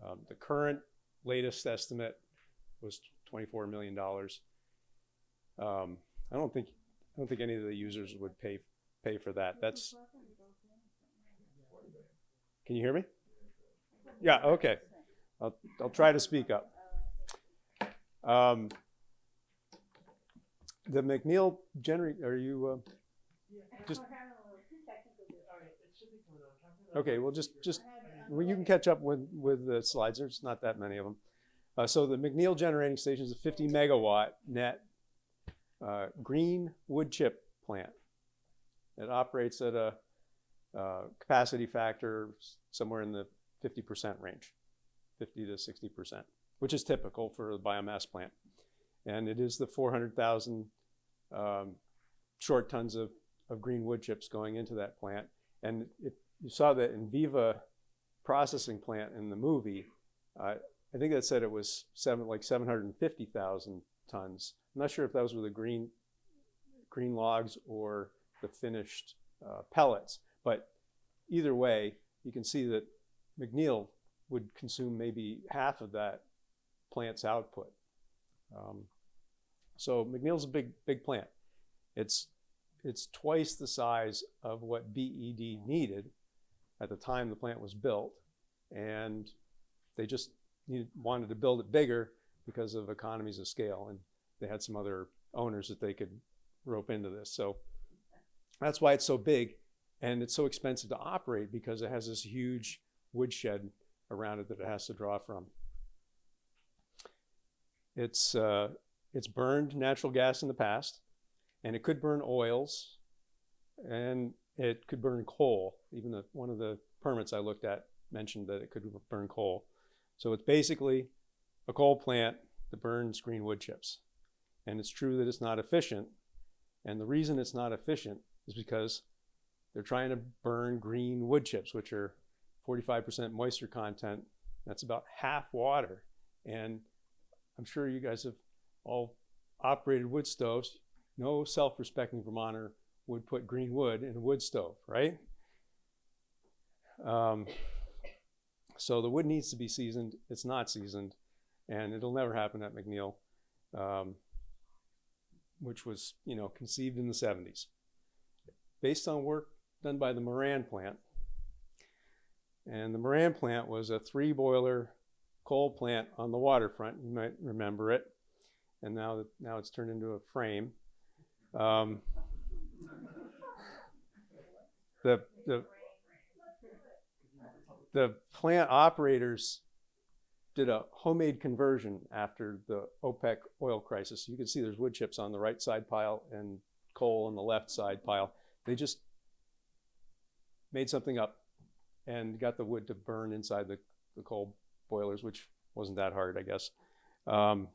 um, the current latest estimate was twenty-four million dollars. Um, I don't think I don't think any of the users would pay pay for that. That's. Can you hear me? Yeah. Okay. I'll I'll try to speak up. Um, the McNeil generator, are you, uh, just, okay, well, just, just, well, you can catch up with, with the slides, there's not that many of them. Uh, so the McNeil generating station is a fifty megawatt net, uh, green wood chip plant. It operates at a uh, capacity factor somewhere in the 50% range, 50 to 60%, which is typical for a biomass plant. And it is the 400,000 um, short tons of, of green wood chips going into that plant. And it, you saw that Enviva processing plant in the movie. Uh, I think that said it was seven, like 750,000 tons. I'm not sure if those were the green, green logs or the finished uh, pellets, but either way, you can see that McNeil would consume maybe half of that plant's output. Um, so McNeil's a big, big plant. It's, it's twice the size of what BED needed at the time the plant was built, and they just needed, wanted to build it bigger because of economies of scale, and they had some other owners that they could rope into this. So that's why it's so big, and it's so expensive to operate because it has this huge woodshed around it that it has to draw from. It's uh, it's burned natural gas in the past, and it could burn oils, and it could burn coal. Even the, one of the permits I looked at mentioned that it could burn coal. So it's basically a coal plant that burns green wood chips. And it's true that it's not efficient. And the reason it's not efficient is because they're trying to burn green wood chips, which are 45% moisture content. That's about half water. And I'm sure you guys have all operated wood stoves. No self-respecting Vermonter would put green wood in a wood stove, right? Um, so the wood needs to be seasoned. It's not seasoned, and it'll never happen at McNeil, um, which was, you know, conceived in the 70s. Based on work done by the Moran plant. And the Moran plant was a three boiler coal plant on the waterfront. You might remember it. And now, now it's turned into a frame. Um, the, the, the plant operators did a homemade conversion after the OPEC oil crisis. You can see there's wood chips on the right side pile and coal on the left side pile. They just made something up and got the wood to burn inside the, the coal boilers, which wasn't that hard, I guess. Um,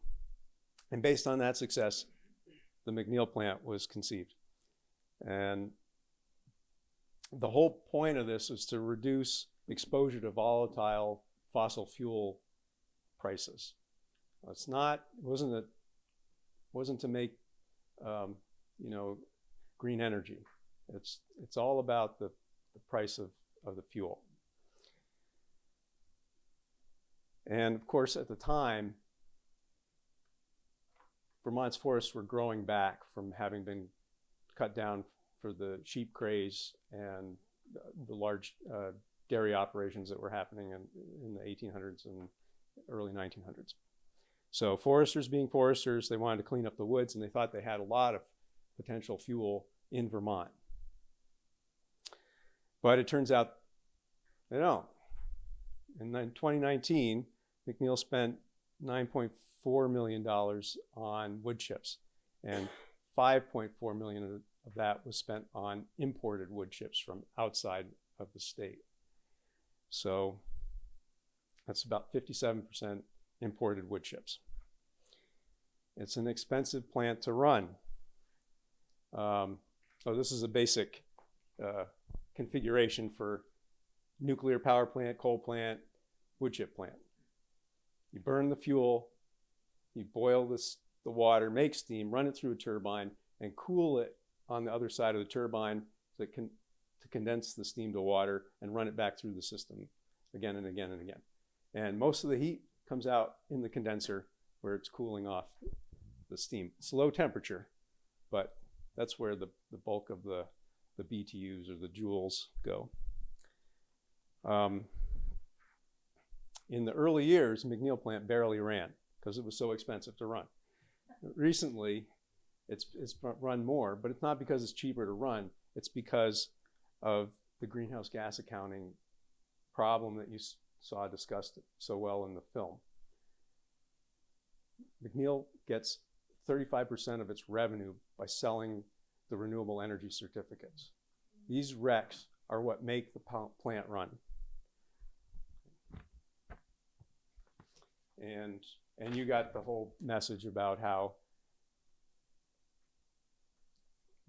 and based on that success, the McNeil plant was conceived. And the whole point of this is to reduce exposure to volatile fossil fuel prices. It's not, it wasn't a, wasn't to make, um, you know, green energy. It's, it's all about the, the price of, of the fuel. And of course, at the time, Vermont's forests were growing back from having been cut down for the sheep craze and the large uh, dairy operations that were happening in, in the 1800s and early 1900s. So foresters being foresters, they wanted to clean up the woods and they thought they had a lot of potential fuel in Vermont. But it turns out they don't. In 2019, McNeil spent $9.4 million on wood chips and 5.4 million of that was spent on imported wood chips from outside of the state. So that's about 57% imported wood chips. It's an expensive plant to run. Um, so this is a basic uh, configuration for nuclear power plant, coal plant, wood chip plant. You burn the fuel, you boil this, the water, make steam, run it through a turbine, and cool it on the other side of the turbine to, con to condense the steam to water and run it back through the system again and again and again. And most of the heat comes out in the condenser where it's cooling off the steam. It's low temperature, but that's where the, the bulk of the, the BTUs or the joules go. Um, in the early years, McNeil plant barely ran because it was so expensive to run. Recently, it's, it's run more, but it's not because it's cheaper to run. It's because of the greenhouse gas accounting problem that you saw discussed so well in the film. McNeil gets thirty-five percent of its revenue by selling the renewable energy certificates. These RECs are what make the plant run. And, and you got the whole message about how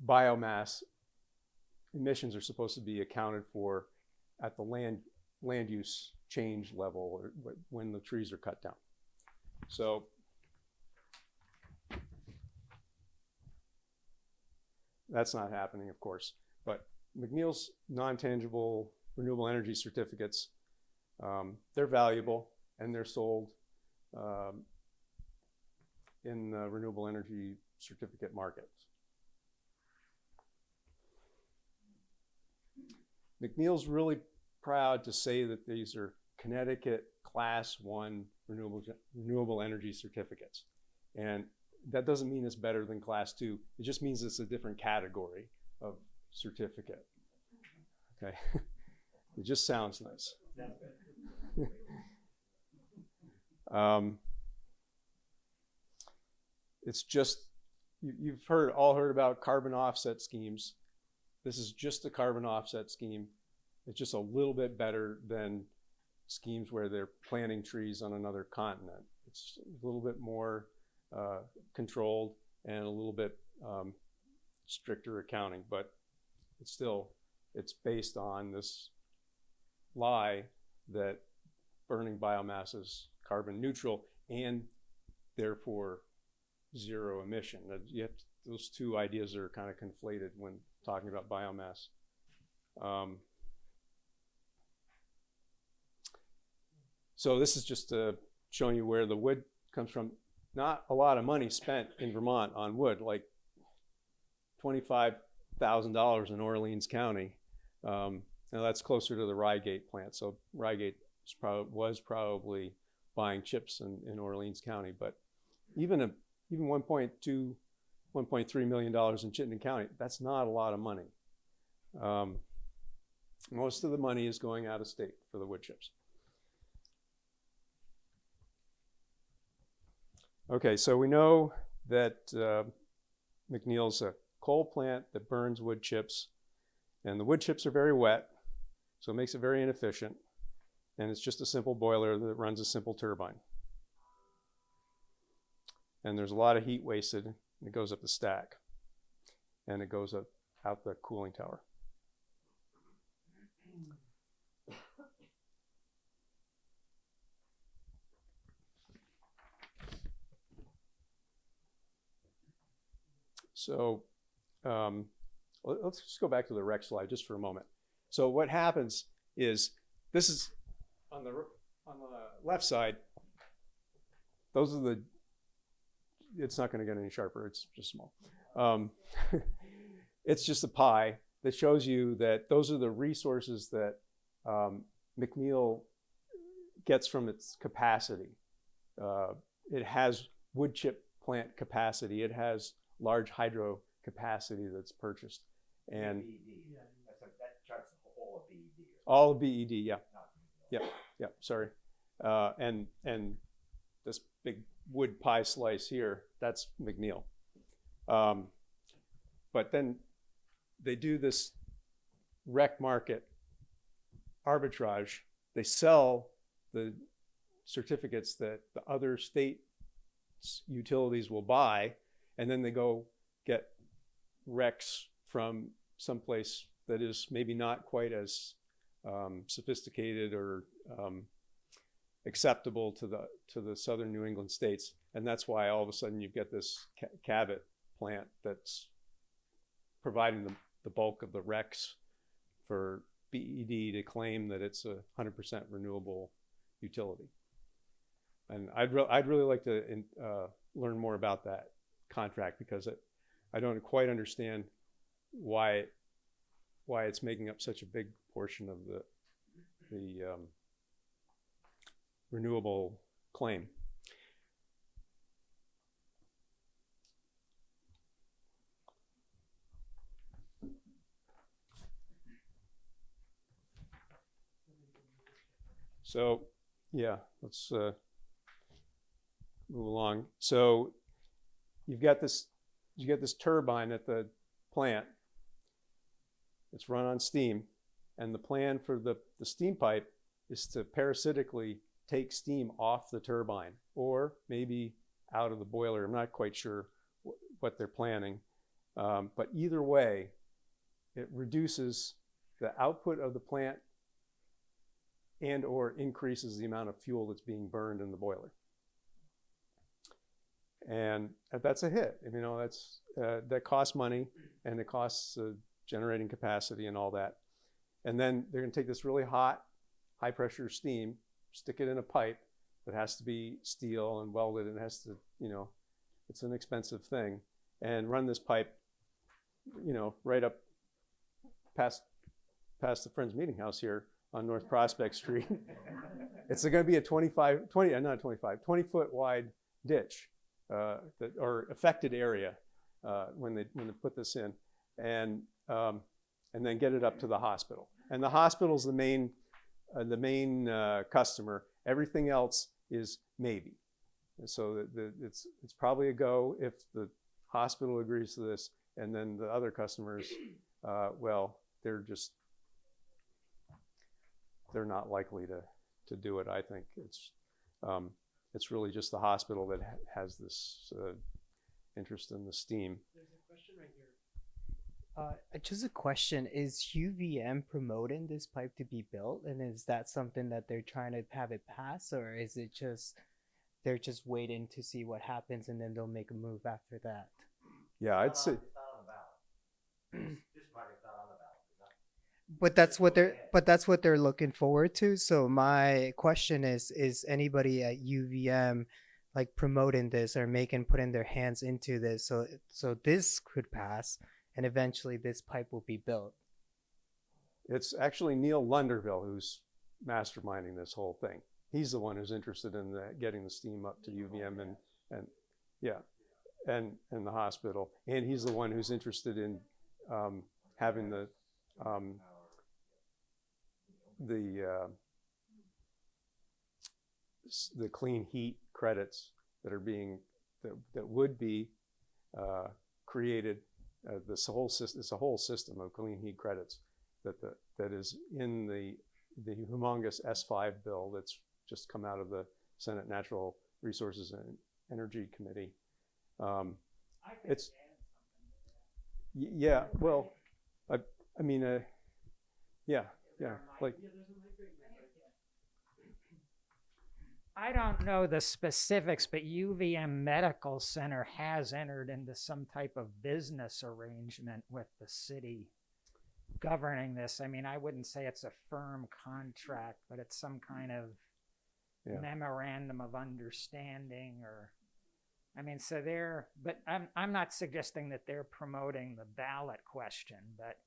biomass emissions are supposed to be accounted for at the land, land use change level or when the trees are cut down. So that's not happening, of course. But McNeil's non-tangible renewable energy certificates, um, they're valuable and they're sold um, in the renewable energy certificate markets. McNeil's really proud to say that these are Connecticut Class One renewable renewable energy certificates, and that doesn't mean it's better than Class Two. It just means it's a different category of certificate. Okay, (laughs) it just sounds nice. Um, it's just you, you've heard all heard about carbon offset schemes. This is just a carbon offset scheme. It's just a little bit better than schemes where they're planting trees on another continent. It's a little bit more uh, controlled and a little bit um, stricter accounting, but it's still it's based on this lie that burning biomass is carbon neutral and therefore zero emission. To- those two ideas are kind of conflated when talking about biomass. Um, so this is just uh, showing you where the wood comes from. Not a lot of money spent in Vermont on wood, like twenty-five thousand dollars in Orleans County. Um, now that's closer to the Ryegate plant. So Ryegate was probably buying chips in, in Orleans County, but even a even 1.2, 1.3 million dollars in Chittenden County, that's not a lot of money. Um, most of the money is going out of state for the wood chips. Okay, so we know that uh, McNeil's a coal plant that burns wood chips, and the wood chips are very wet, so it makes it very inefficient. And it's just a simple boiler that runs a simple turbine. And there's a lot of heat wasted, it goes up the stack, and it goes up out the cooling tower. So um, let- let's just go back to the rec slide just for a moment. So what happens is this is on the on the left side. Those are the. It's not going to get any sharper. It's just small. Um, (laughs) it's just a pie that shows you that those are the resources that um, McNeil gets from its capacity. Uh, it has wood chip plant capacity. It has large hydro capacity that's purchased, and BED. That's a, that charts the whole of BED. all of BED. Yeah, yep, yep. Sorry, uh, and and this big wood pie slice here, that's McNeil. Um, but then they do this rec market arbitrage. They sell the certificates that the other state utilities will buy, and then they go get recs from someplace that is maybe not quite as um, sophisticated or um, acceptable to the to the southern New England states, and that's why all of a sudden you've got this ca- Cabot plant that's providing the, the bulk of the recs for BED to claim that it's a 100% renewable utility. And I'd, re- I'd really like to in, uh, learn more about that contract because it, I don't quite understand why why it's making up such a big portion of the the um, renewable claim. So, yeah, let's uh, move along. So, you've got this, you get this turbine at the plant. It's run on steam, and the plan for the, the steam pipe is to parasitically take steam off the turbine or maybe out of the boiler. I'm not quite sure wh- what they're planning. Um, but either way, it reduces the output of the plant and or increases the amount of fuel that's being burned in the boiler. And that's a hit. You know, that's uh, that costs money and it costs uh, generating capacity and all that. And then they're going to take this really hot, high pressure steam, stick it in a pipe that has to be steel and welded and has to, you know, it's an expensive thing, and run this pipe, you know, right up past past the Friends Meeting House here on North Prospect Street. (laughs) it's going to be a 25, 20, uh, not 25, 20 foot wide ditch uh, that, or affected area uh, when they when they put this in, and um, and then get it up to the hospital. And the hospital's the main uh, the main uh, customer. Everything else is maybe. And so the, the, it's it's probably a go if the hospital agrees to this, and then the other customers, uh, well, they're just they're not likely to to do it. I think it's um, it's really just the hospital that ha- has this uh, interest in the steam. There's a question right here. Uh, just a question: Is UVM promoting this pipe to be built, and is that something that they're trying to have it pass, or is it just they're just waiting to see what happens and then they'll make a move after that? Yeah, I'd say. It's not on the ballot. This project's not on the ballot. It's not- But that's what they're but that's what they're looking forward to. So my question is: Is anybody at UVM like promoting this or making putting their hands into this so so this could pass and eventually this pipe will be built? It's actually Neale Lunderville who's masterminding this whole thing. He's the one who's interested in the, getting the steam up to UVM and, and yeah, and, and the hospital. And he's the one who's interested in um, having the, um, the, uh, the clean heat credits that are being, that, that would be uh, created. Uh, this whole system, it's a whole system of clean heat credits that the, that is in the the humongous S5 bill that's just come out of the Senate Natural Resources and Energy Committee. Um, it's yeah, well, I I mean, uh, yeah, yeah, like I don't know the specifics, but UVM Medical Center has entered into some type of business arrangement with the city governing this. I mean, I wouldn't say it's a firm contract, but it's some kind of Yeah. memorandum of understanding or I mean, so they're but I'm I'm not suggesting that they're promoting the ballot question, but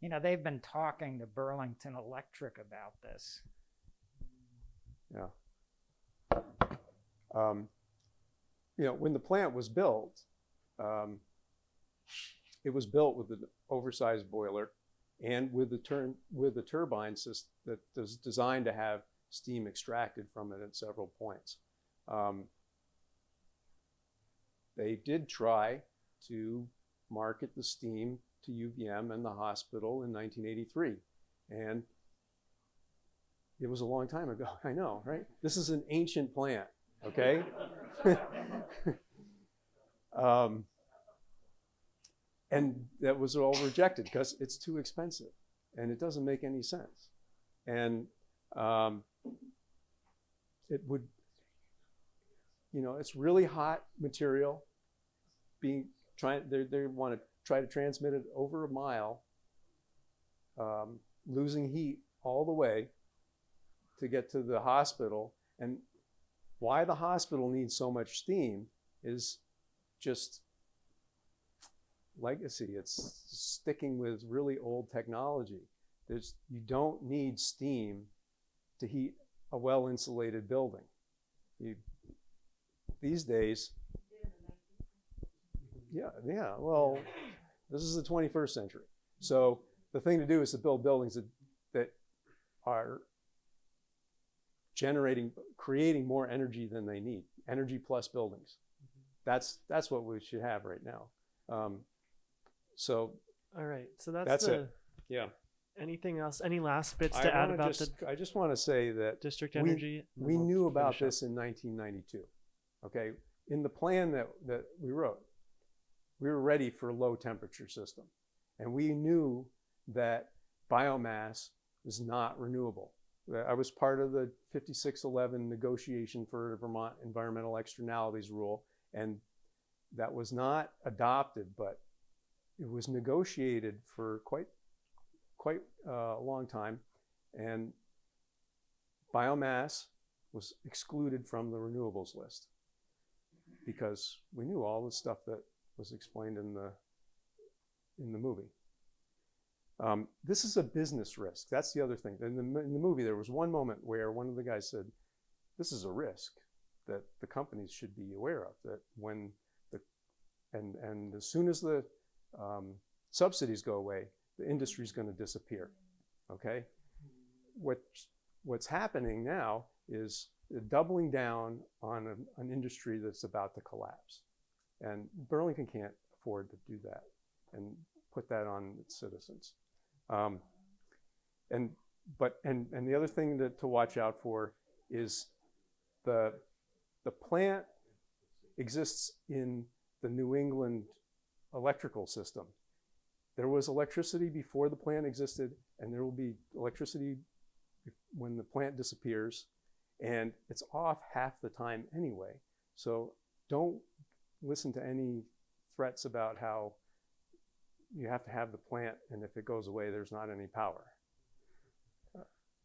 you know, they've been talking to Burlington Electric about this. Yeah. Um, you know, when the plant was built, um, it was built with an oversized boiler and with the turn with the turbine system that was designed to have steam extracted from it at several points. Um, they did try to market the steam to UVM and the hospital in 1983, and it was a long time ago. (laughs) I know, right? This is an ancient plant, okay? (laughs) um, and that was all rejected because it's too expensive and it doesn't make any sense. And um, it would, you know, it's really hot material being trying, they, they want to try to transmit it over a mile, um, losing heat all the way to get to the hospital. And why the hospital needs so much steam is just legacy. It's sticking with really old technology. There's, you don't need steam to heat a well insulated building. You, these days, yeah, yeah, well, this is the 21st century. So the thing to do is to build buildings that, that are generating, creating more energy than they need. Energy plus buildings. That's that's what we should have right now. Um, so All right. So that's, That's the. it. yeah. Anything else? Any last bits I to add about just, the I just want to say that district energy? We we'll knew about finish up. this in 1992. Okay, in the plan that that we wrote, we were ready for a low temperature system, and we knew that biomass was not renewable. I was part of the 5611 negotiation for Vermont environmental externalities rule, and that was not adopted, but it was negotiated for quite quite uh, a long time, and biomass was excluded from the renewables list because we knew all the stuff that was explained in the in the movie. Um, this is a business risk. That's the other thing. In the, in the movie, there was one moment where one of the guys said, "This is a risk that the companies should be aware of. That when the and and as soon as the um, subsidies go away, the industry is going to disappear." Okay. What's what's happening now is doubling down on an, an industry that's about to collapse, and Burlington can't afford to do that and put that on its citizens. Um, and but and and the other thing that to watch out for is the the plant exists in the New England electrical system. There was electricity before the plant existed, and there will be electricity when the plant disappears, and it's off half the time anyway. So don't listen to any threats about how you have to have the plant, and if it goes away, there's not any power.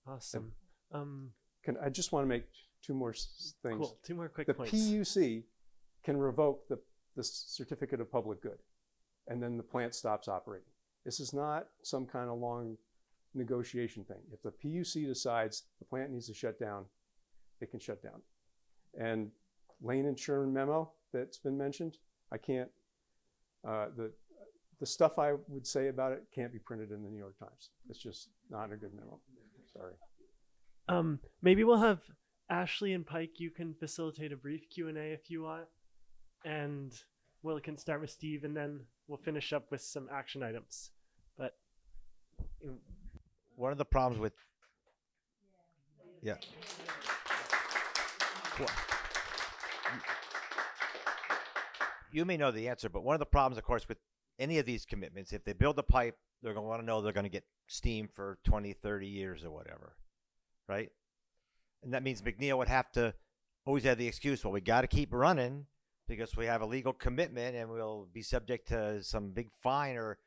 Awesome. Um, Can I just want to make two more things? Cool. Two more quick the points. PUC can revoke the, the certificate of public good, and then the plant stops operating. This is not some kind of long negotiation thing. If the PUC decides the plant needs to shut down, it can shut down. And Lane and Sherman memo that's been mentioned, I can't, uh, the, the stuff I would say about it can't be printed in the New York Times. It's just not a good memo. Sorry. Um, maybe we'll have Ashley and Pike. You can facilitate a brief Q and A if you want, and we'll can start with Steve, and then we'll finish up with some action items. But one of the problems with yeah Well, you may know the answer but one of the problems of course with any of these commitments if they build a pipe they're going to want to know they're going to get steam for 20 30 years or whatever right and that means mcneil would have to always have the excuse well we got to keep running because we have a legal commitment and we'll be subject to some big fine or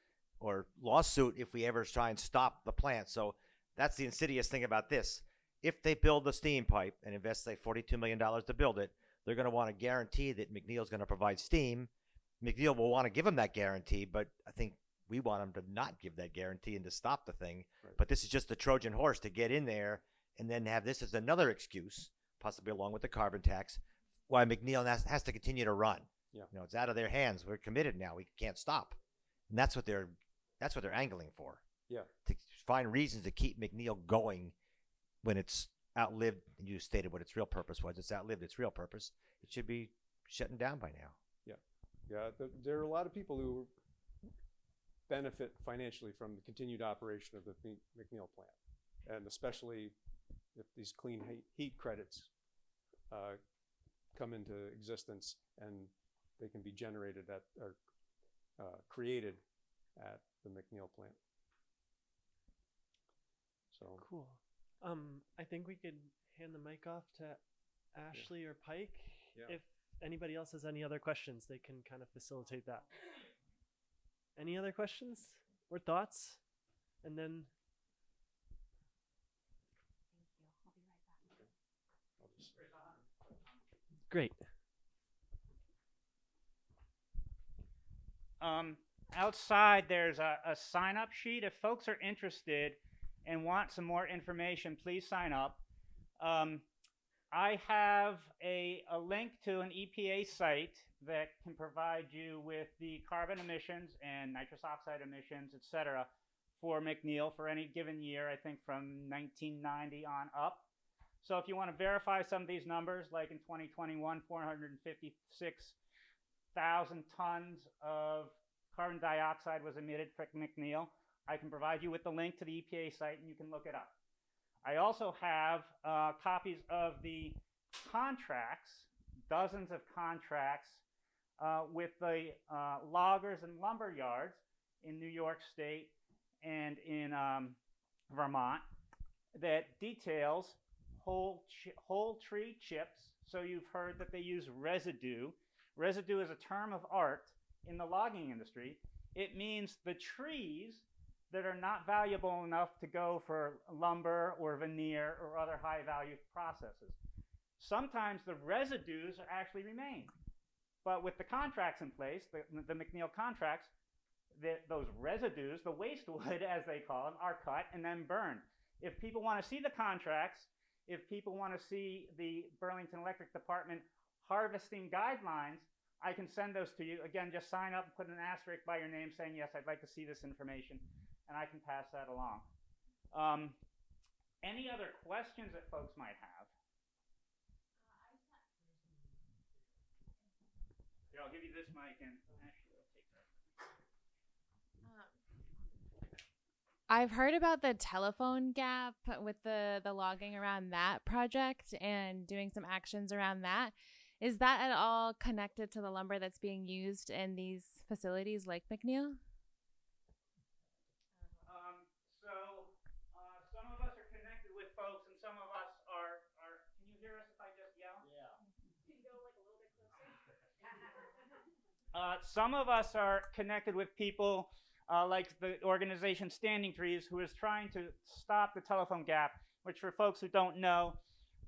or lawsuit if we ever try and stop the plant. So that's the insidious thing about this. If they build the steam pipe and invest say $42 million to build it, they're going to want to guarantee that McNeil's going to provide steam. McNeil will want to give them that guarantee, but I think we want them to not give that guarantee and to stop the thing. But this is just the Trojan horse to get in there and then have this as another excuse, possibly along with the carbon tax, why McNeil has, has to continue to run. Yeah. You know, it's out of their hands. We're committed now. We can't stop. And that's what they're that's what they're angling for. Yeah. To find reasons to keep McNeil going when it's outlived and you stated what its real purpose was. It's outlived its real purpose. It should be shutting down by now. Yeah, yeah. th- There are a lot of people who benefit financially from the continued operation of the McNeil plant, and especially if these clean heat, heat credits uh, come into existence and they can be generated at or uh, created at the McNeil plant. So cool. Um, I think we could hand the mic off to Ashley or Pike. Yeah. If anybody else has any other questions, they can kind of facilitate that. Any other questions or thoughts? And then great. Um, outside, there's a, a sign up sheet. If folks are interested and want some more information, please sign up. Um, I have a, a link to an EPA site that can provide you with the carbon emissions and nitrous oxide emissions, et cetera, for McNeil for any given year, I think from 1990 on up. So if you want to verify some of these numbers, like in 2021, 456 thousand tons of carbon dioxide was emitted from McNeil. I can provide you with the link to the EPA site and you can look it up. I also have uh, copies of the contracts, dozens of contracts uh, with the uh, loggers and lumber yards in New York State and in um, Vermont that details whole, whole tree chips. So you've heard that they use residue. Residue is a term of art in the logging industry. It means the trees that are not valuable enough to go for lumber or veneer or other high value processes. Sometimes the residues actually remain. But with the contracts in place, the, the McNeil contracts, the, those residues, the waste wood (laughs) as they call them, are cut and then burned. If people want to see the contracts, if people want to see the Burlington Electric Department harvesting guidelines, I can send those to you. Again, just sign up and put an asterisk by your name saying, yes, I'd like to see this information, and I can pass that along. Um, any other questions that folks might have? Here, I'll give you this mic and actually take that. I've heard about the telephone gap with the the logging around that project and doing some actions around that. Is that at all connected to the lumber that's being used in these facilities like McNeil? Um, so uh, some of us are connected with folks, and some of us are. are can you hear us if I just yell? Yeah. Can you go like a little bit closer? Uh, some of us are connected with people uh, like the organization Standing Trees, who is trying to stop the telephone gap. Which, for folks who don't know,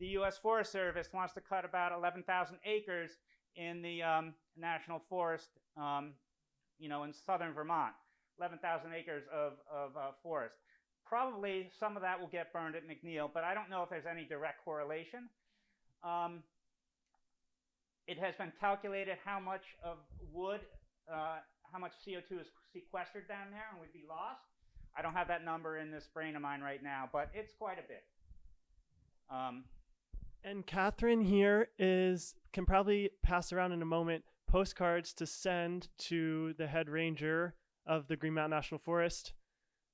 the U.S. Forest Service wants to cut about 11,000 acres in the um, national forest, um, you know, in southern Vermont. 11,000 acres of, of uh, forest. Probably some of that will get burned at McNeil, but I don't know if there's any direct correlation. Um, it has been calculated how much of wood, uh, how much CO2 is sequestered down there and would be lost. I don't have that number in this brain of mine right now, but it's quite a bit. Um, And Catherine here is can probably pass around in a moment postcards to send to the head ranger of the Green Mountain National Forest,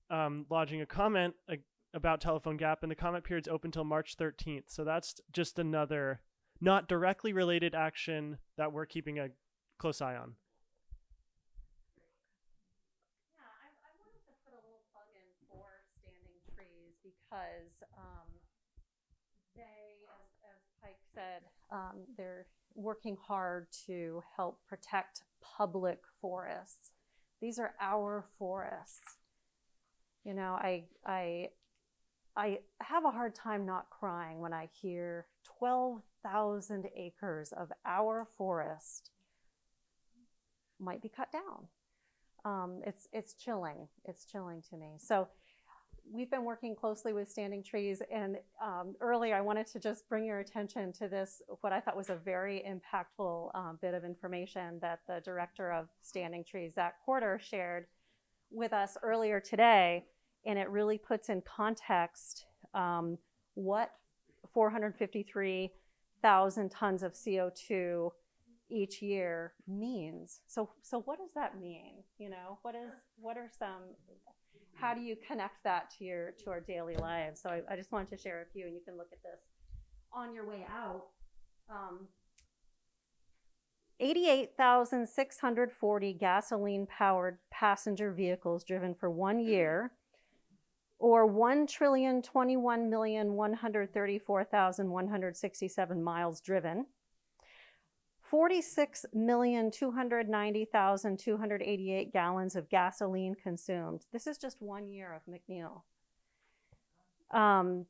um, lodging a comment uh, about telephone gap, and the comment period's open till March 13th. So that's just another not directly related action that we're keeping a close eye on. Yeah, I, wanted to put a little plug in for Standing Trees because um, they, as, as Pike said, um, they're working hard to help protect public forests. These are our forests. You know, I, I, I have a hard time not crying when I hear 12,000 acres of our forest might be cut down. Um, it's it's chilling. It's chilling to me. So we've been working closely with Standing Trees, and um, earlier I wanted to just bring your attention to this, what I thought was a very impactful um, bit of information that the director of Standing Trees, Zack Porter, shared with us earlier today, and it really puts in context um, what 453,000 tons of CO2 each year means. So, so what does that mean? You know, what is, what are some, how do you connect that to your, to our daily lives? So I, I just wanted to share a few and you can look at this on your way out. Um, 88,640 gasoline powered passenger vehicles driven for one year or 1,021,134,167 miles driven. 46,290,288 gallons of gasoline consumed. This is just one year of McNeil. Um,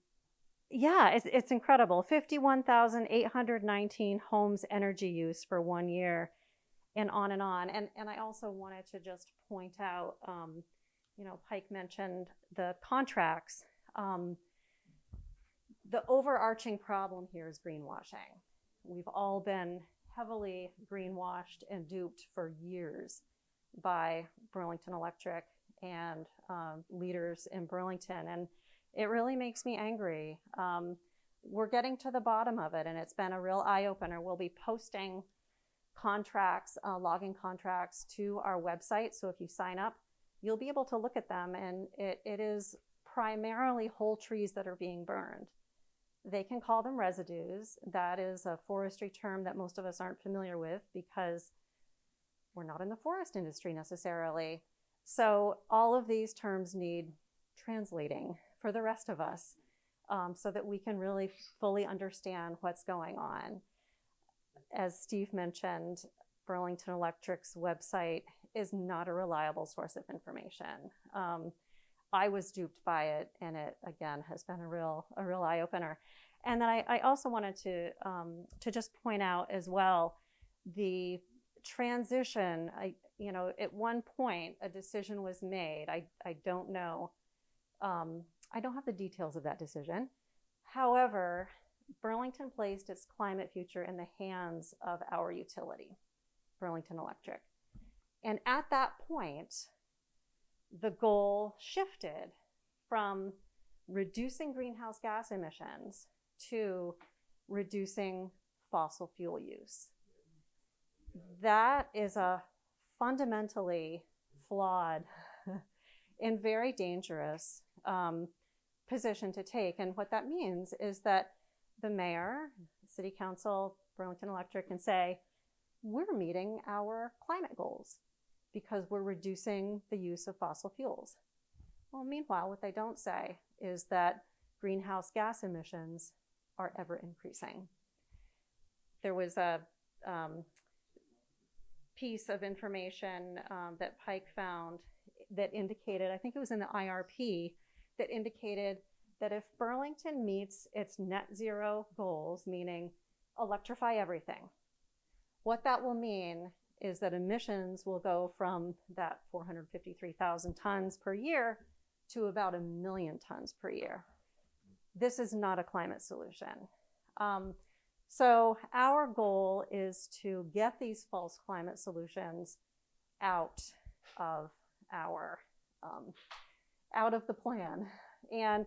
yeah, it's, it's incredible. 51,819 homes energy use for one year and on and on. And, and I also wanted to just point out, um, you know, Pike mentioned the contracts. Um, the overarching problem here is greenwashing. We've all been heavily greenwashed and duped for years by Burlington Electric and um, leaders in Burlington. And it really makes me angry. Um, we're getting to the bottom of it, and it's been a real eye opener. We'll be posting contracts, uh, logging contracts to our website. So if you sign up, you'll be able to look at them, and it, it is primarily whole trees that are being burned. They can call them residues. That is a forestry term that most of us aren't familiar with because we're not in the forest industry necessarily. So all of these terms need translating for the rest of us um, so that we can really fully understand what's going on. As Steve mentioned, Burlington Electric's website is not a reliable source of information. Um, I was duped by it, and it again has been a real a real eye opener. And then I, I also wanted to um, to just point out as well the transition. I you know at one point a decision was made. I I don't know. Um, I don't have the details of that decision. However, Burlington placed its climate future in the hands of our utility, Burlington Electric. And at that point, the goal shifted from reducing greenhouse gas emissions to reducing fossil fuel use. That is a fundamentally flawed (laughs) and very dangerous um, position to take. And what that means is that the mayor, city council, Burlington Electric can say, we're meeting our climate goals because we're reducing the use of fossil fuels. Well, meanwhile, what they don't say is that greenhouse gas emissions are ever increasing. There was a um, piece of information um, that Pike found that indicated, I think it was in the IRP, that indicated that if Burlington meets its net zero goals, meaning electrify everything, what that will mean is that emissions will go from that 453,000 tons per year to about a million tons per year. This is not a climate solution. Um, so our goal is to get these false climate solutions out of our um, out of the plan. And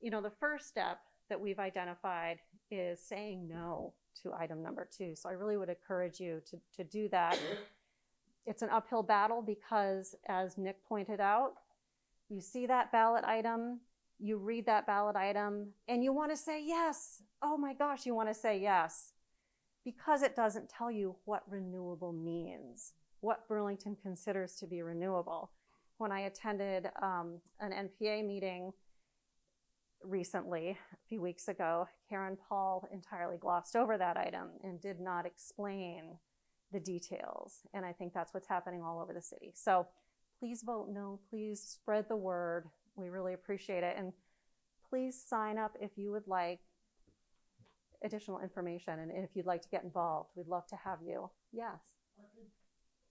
you know, the first step that we've identified is saying no to item number two. So I really would encourage you to, to do that. It's an uphill battle because, as Nick pointed out, you see that ballot item, you read that ballot item, and you want to say yes. Oh my gosh, you want to say yes. Because it doesn't tell you what renewable means, what Burlington considers to be renewable. When I attended um, an NPA meeting recently, a few weeks ago, Karen Paul entirely glossed over that item and did not explain the details. And I think that's what's happening all over the city. So please vote no. Please spread the word. We really appreciate it. And please sign up if you would like additional information and if you'd like to get involved. We'd love to have you. Yes.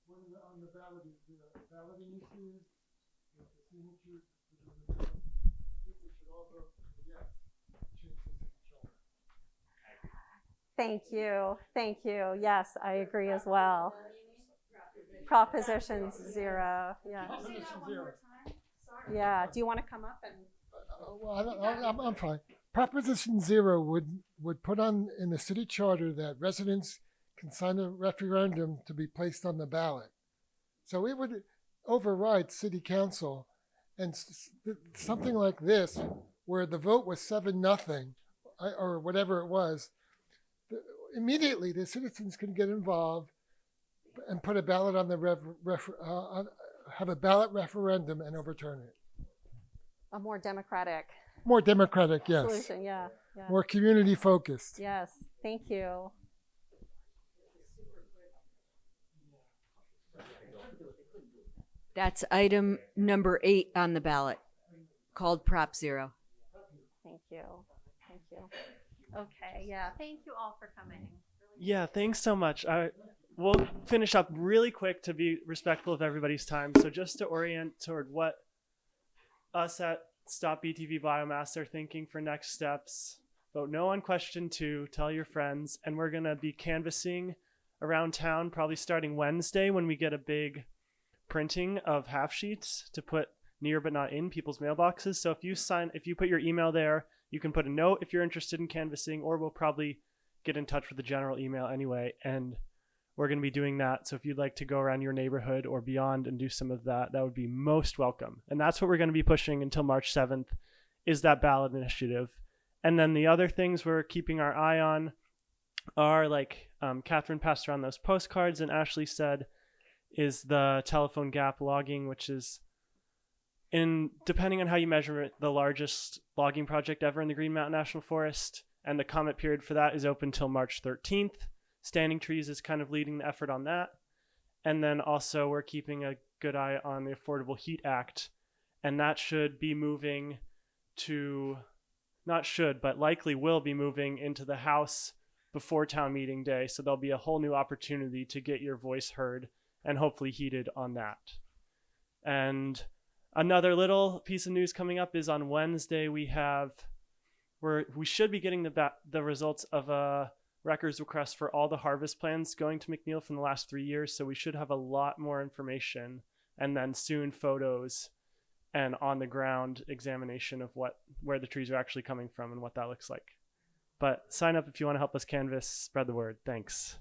On the ballot is the balloting issues, with the the- I think we should all vote yes, change the city charter. Thank you. Thank you. Yes, I agree as well. Proposition zero. Yeah. Yeah. Do you want to come up and? Well, I don't, I- I'm, I'm fine. Proposition zero would, would put on in the city charter that residents can sign a referendum to be placed on the ballot. So it would override city council and something like this, where the vote was seven, nothing, or whatever it was. The- Immediately, the citizens can get involved and put a ballot on the rev, ref, uh, on, have a ballot referendum and overturn it. A more democratic More democratic, yes. solution. Yeah. yeah. More community focused. Yes. Thank you. That's item number eight on the ballot, called Prop Zero. Thank you. Thank you. Okay. Yeah. Thank you all for coming. Yeah, thanks so much. I we'll finish up really quick to be respectful of everybody's time. So just to orient toward what us at Stop BTV Biomass are thinking for next steps. Vote no on question two. Tell your friends, and we're gonna be canvassing around town probably starting Wednesday when we get a big printing of half sheets to put near but not in people's mailboxes. So if you sign, if you put your email there, you can put a note if you're interested in canvassing, or we'll probably get in touch with the general email anyway. And we're going to be doing that. So if you'd like to go around your neighborhood or beyond and do some of that, that would be most welcome. And that's what we're going to be pushing until March 7th is that ballot initiative. And then the other things we're keeping our eye on are like um, Catherine passed around those postcards and Ashley said is the telephone gap logging, which is in depending on how you measure it, the largest logging project ever in the Green Mountain National Forest. And the comment period for that is open till March 13th. Standing Trees is kind of leading the effort on that. And then also, we're keeping a good eye on the Affordable Heat Act. And that should be moving to, not should, but likely will be moving into the House before town meeting day. So there'll be a whole new opportunity to get your voice heard and hopefully heated on that. And another little piece of news coming up is on Wednesday we have we're we should be getting the the results of a records request for all the harvest plans going to McNeil from the last 3 years so we should have a lot more information and then soon photos and on the ground examination of what where the trees are actually coming from and what that looks like. But sign up if you want to help us canvas, spread the word. Thanks.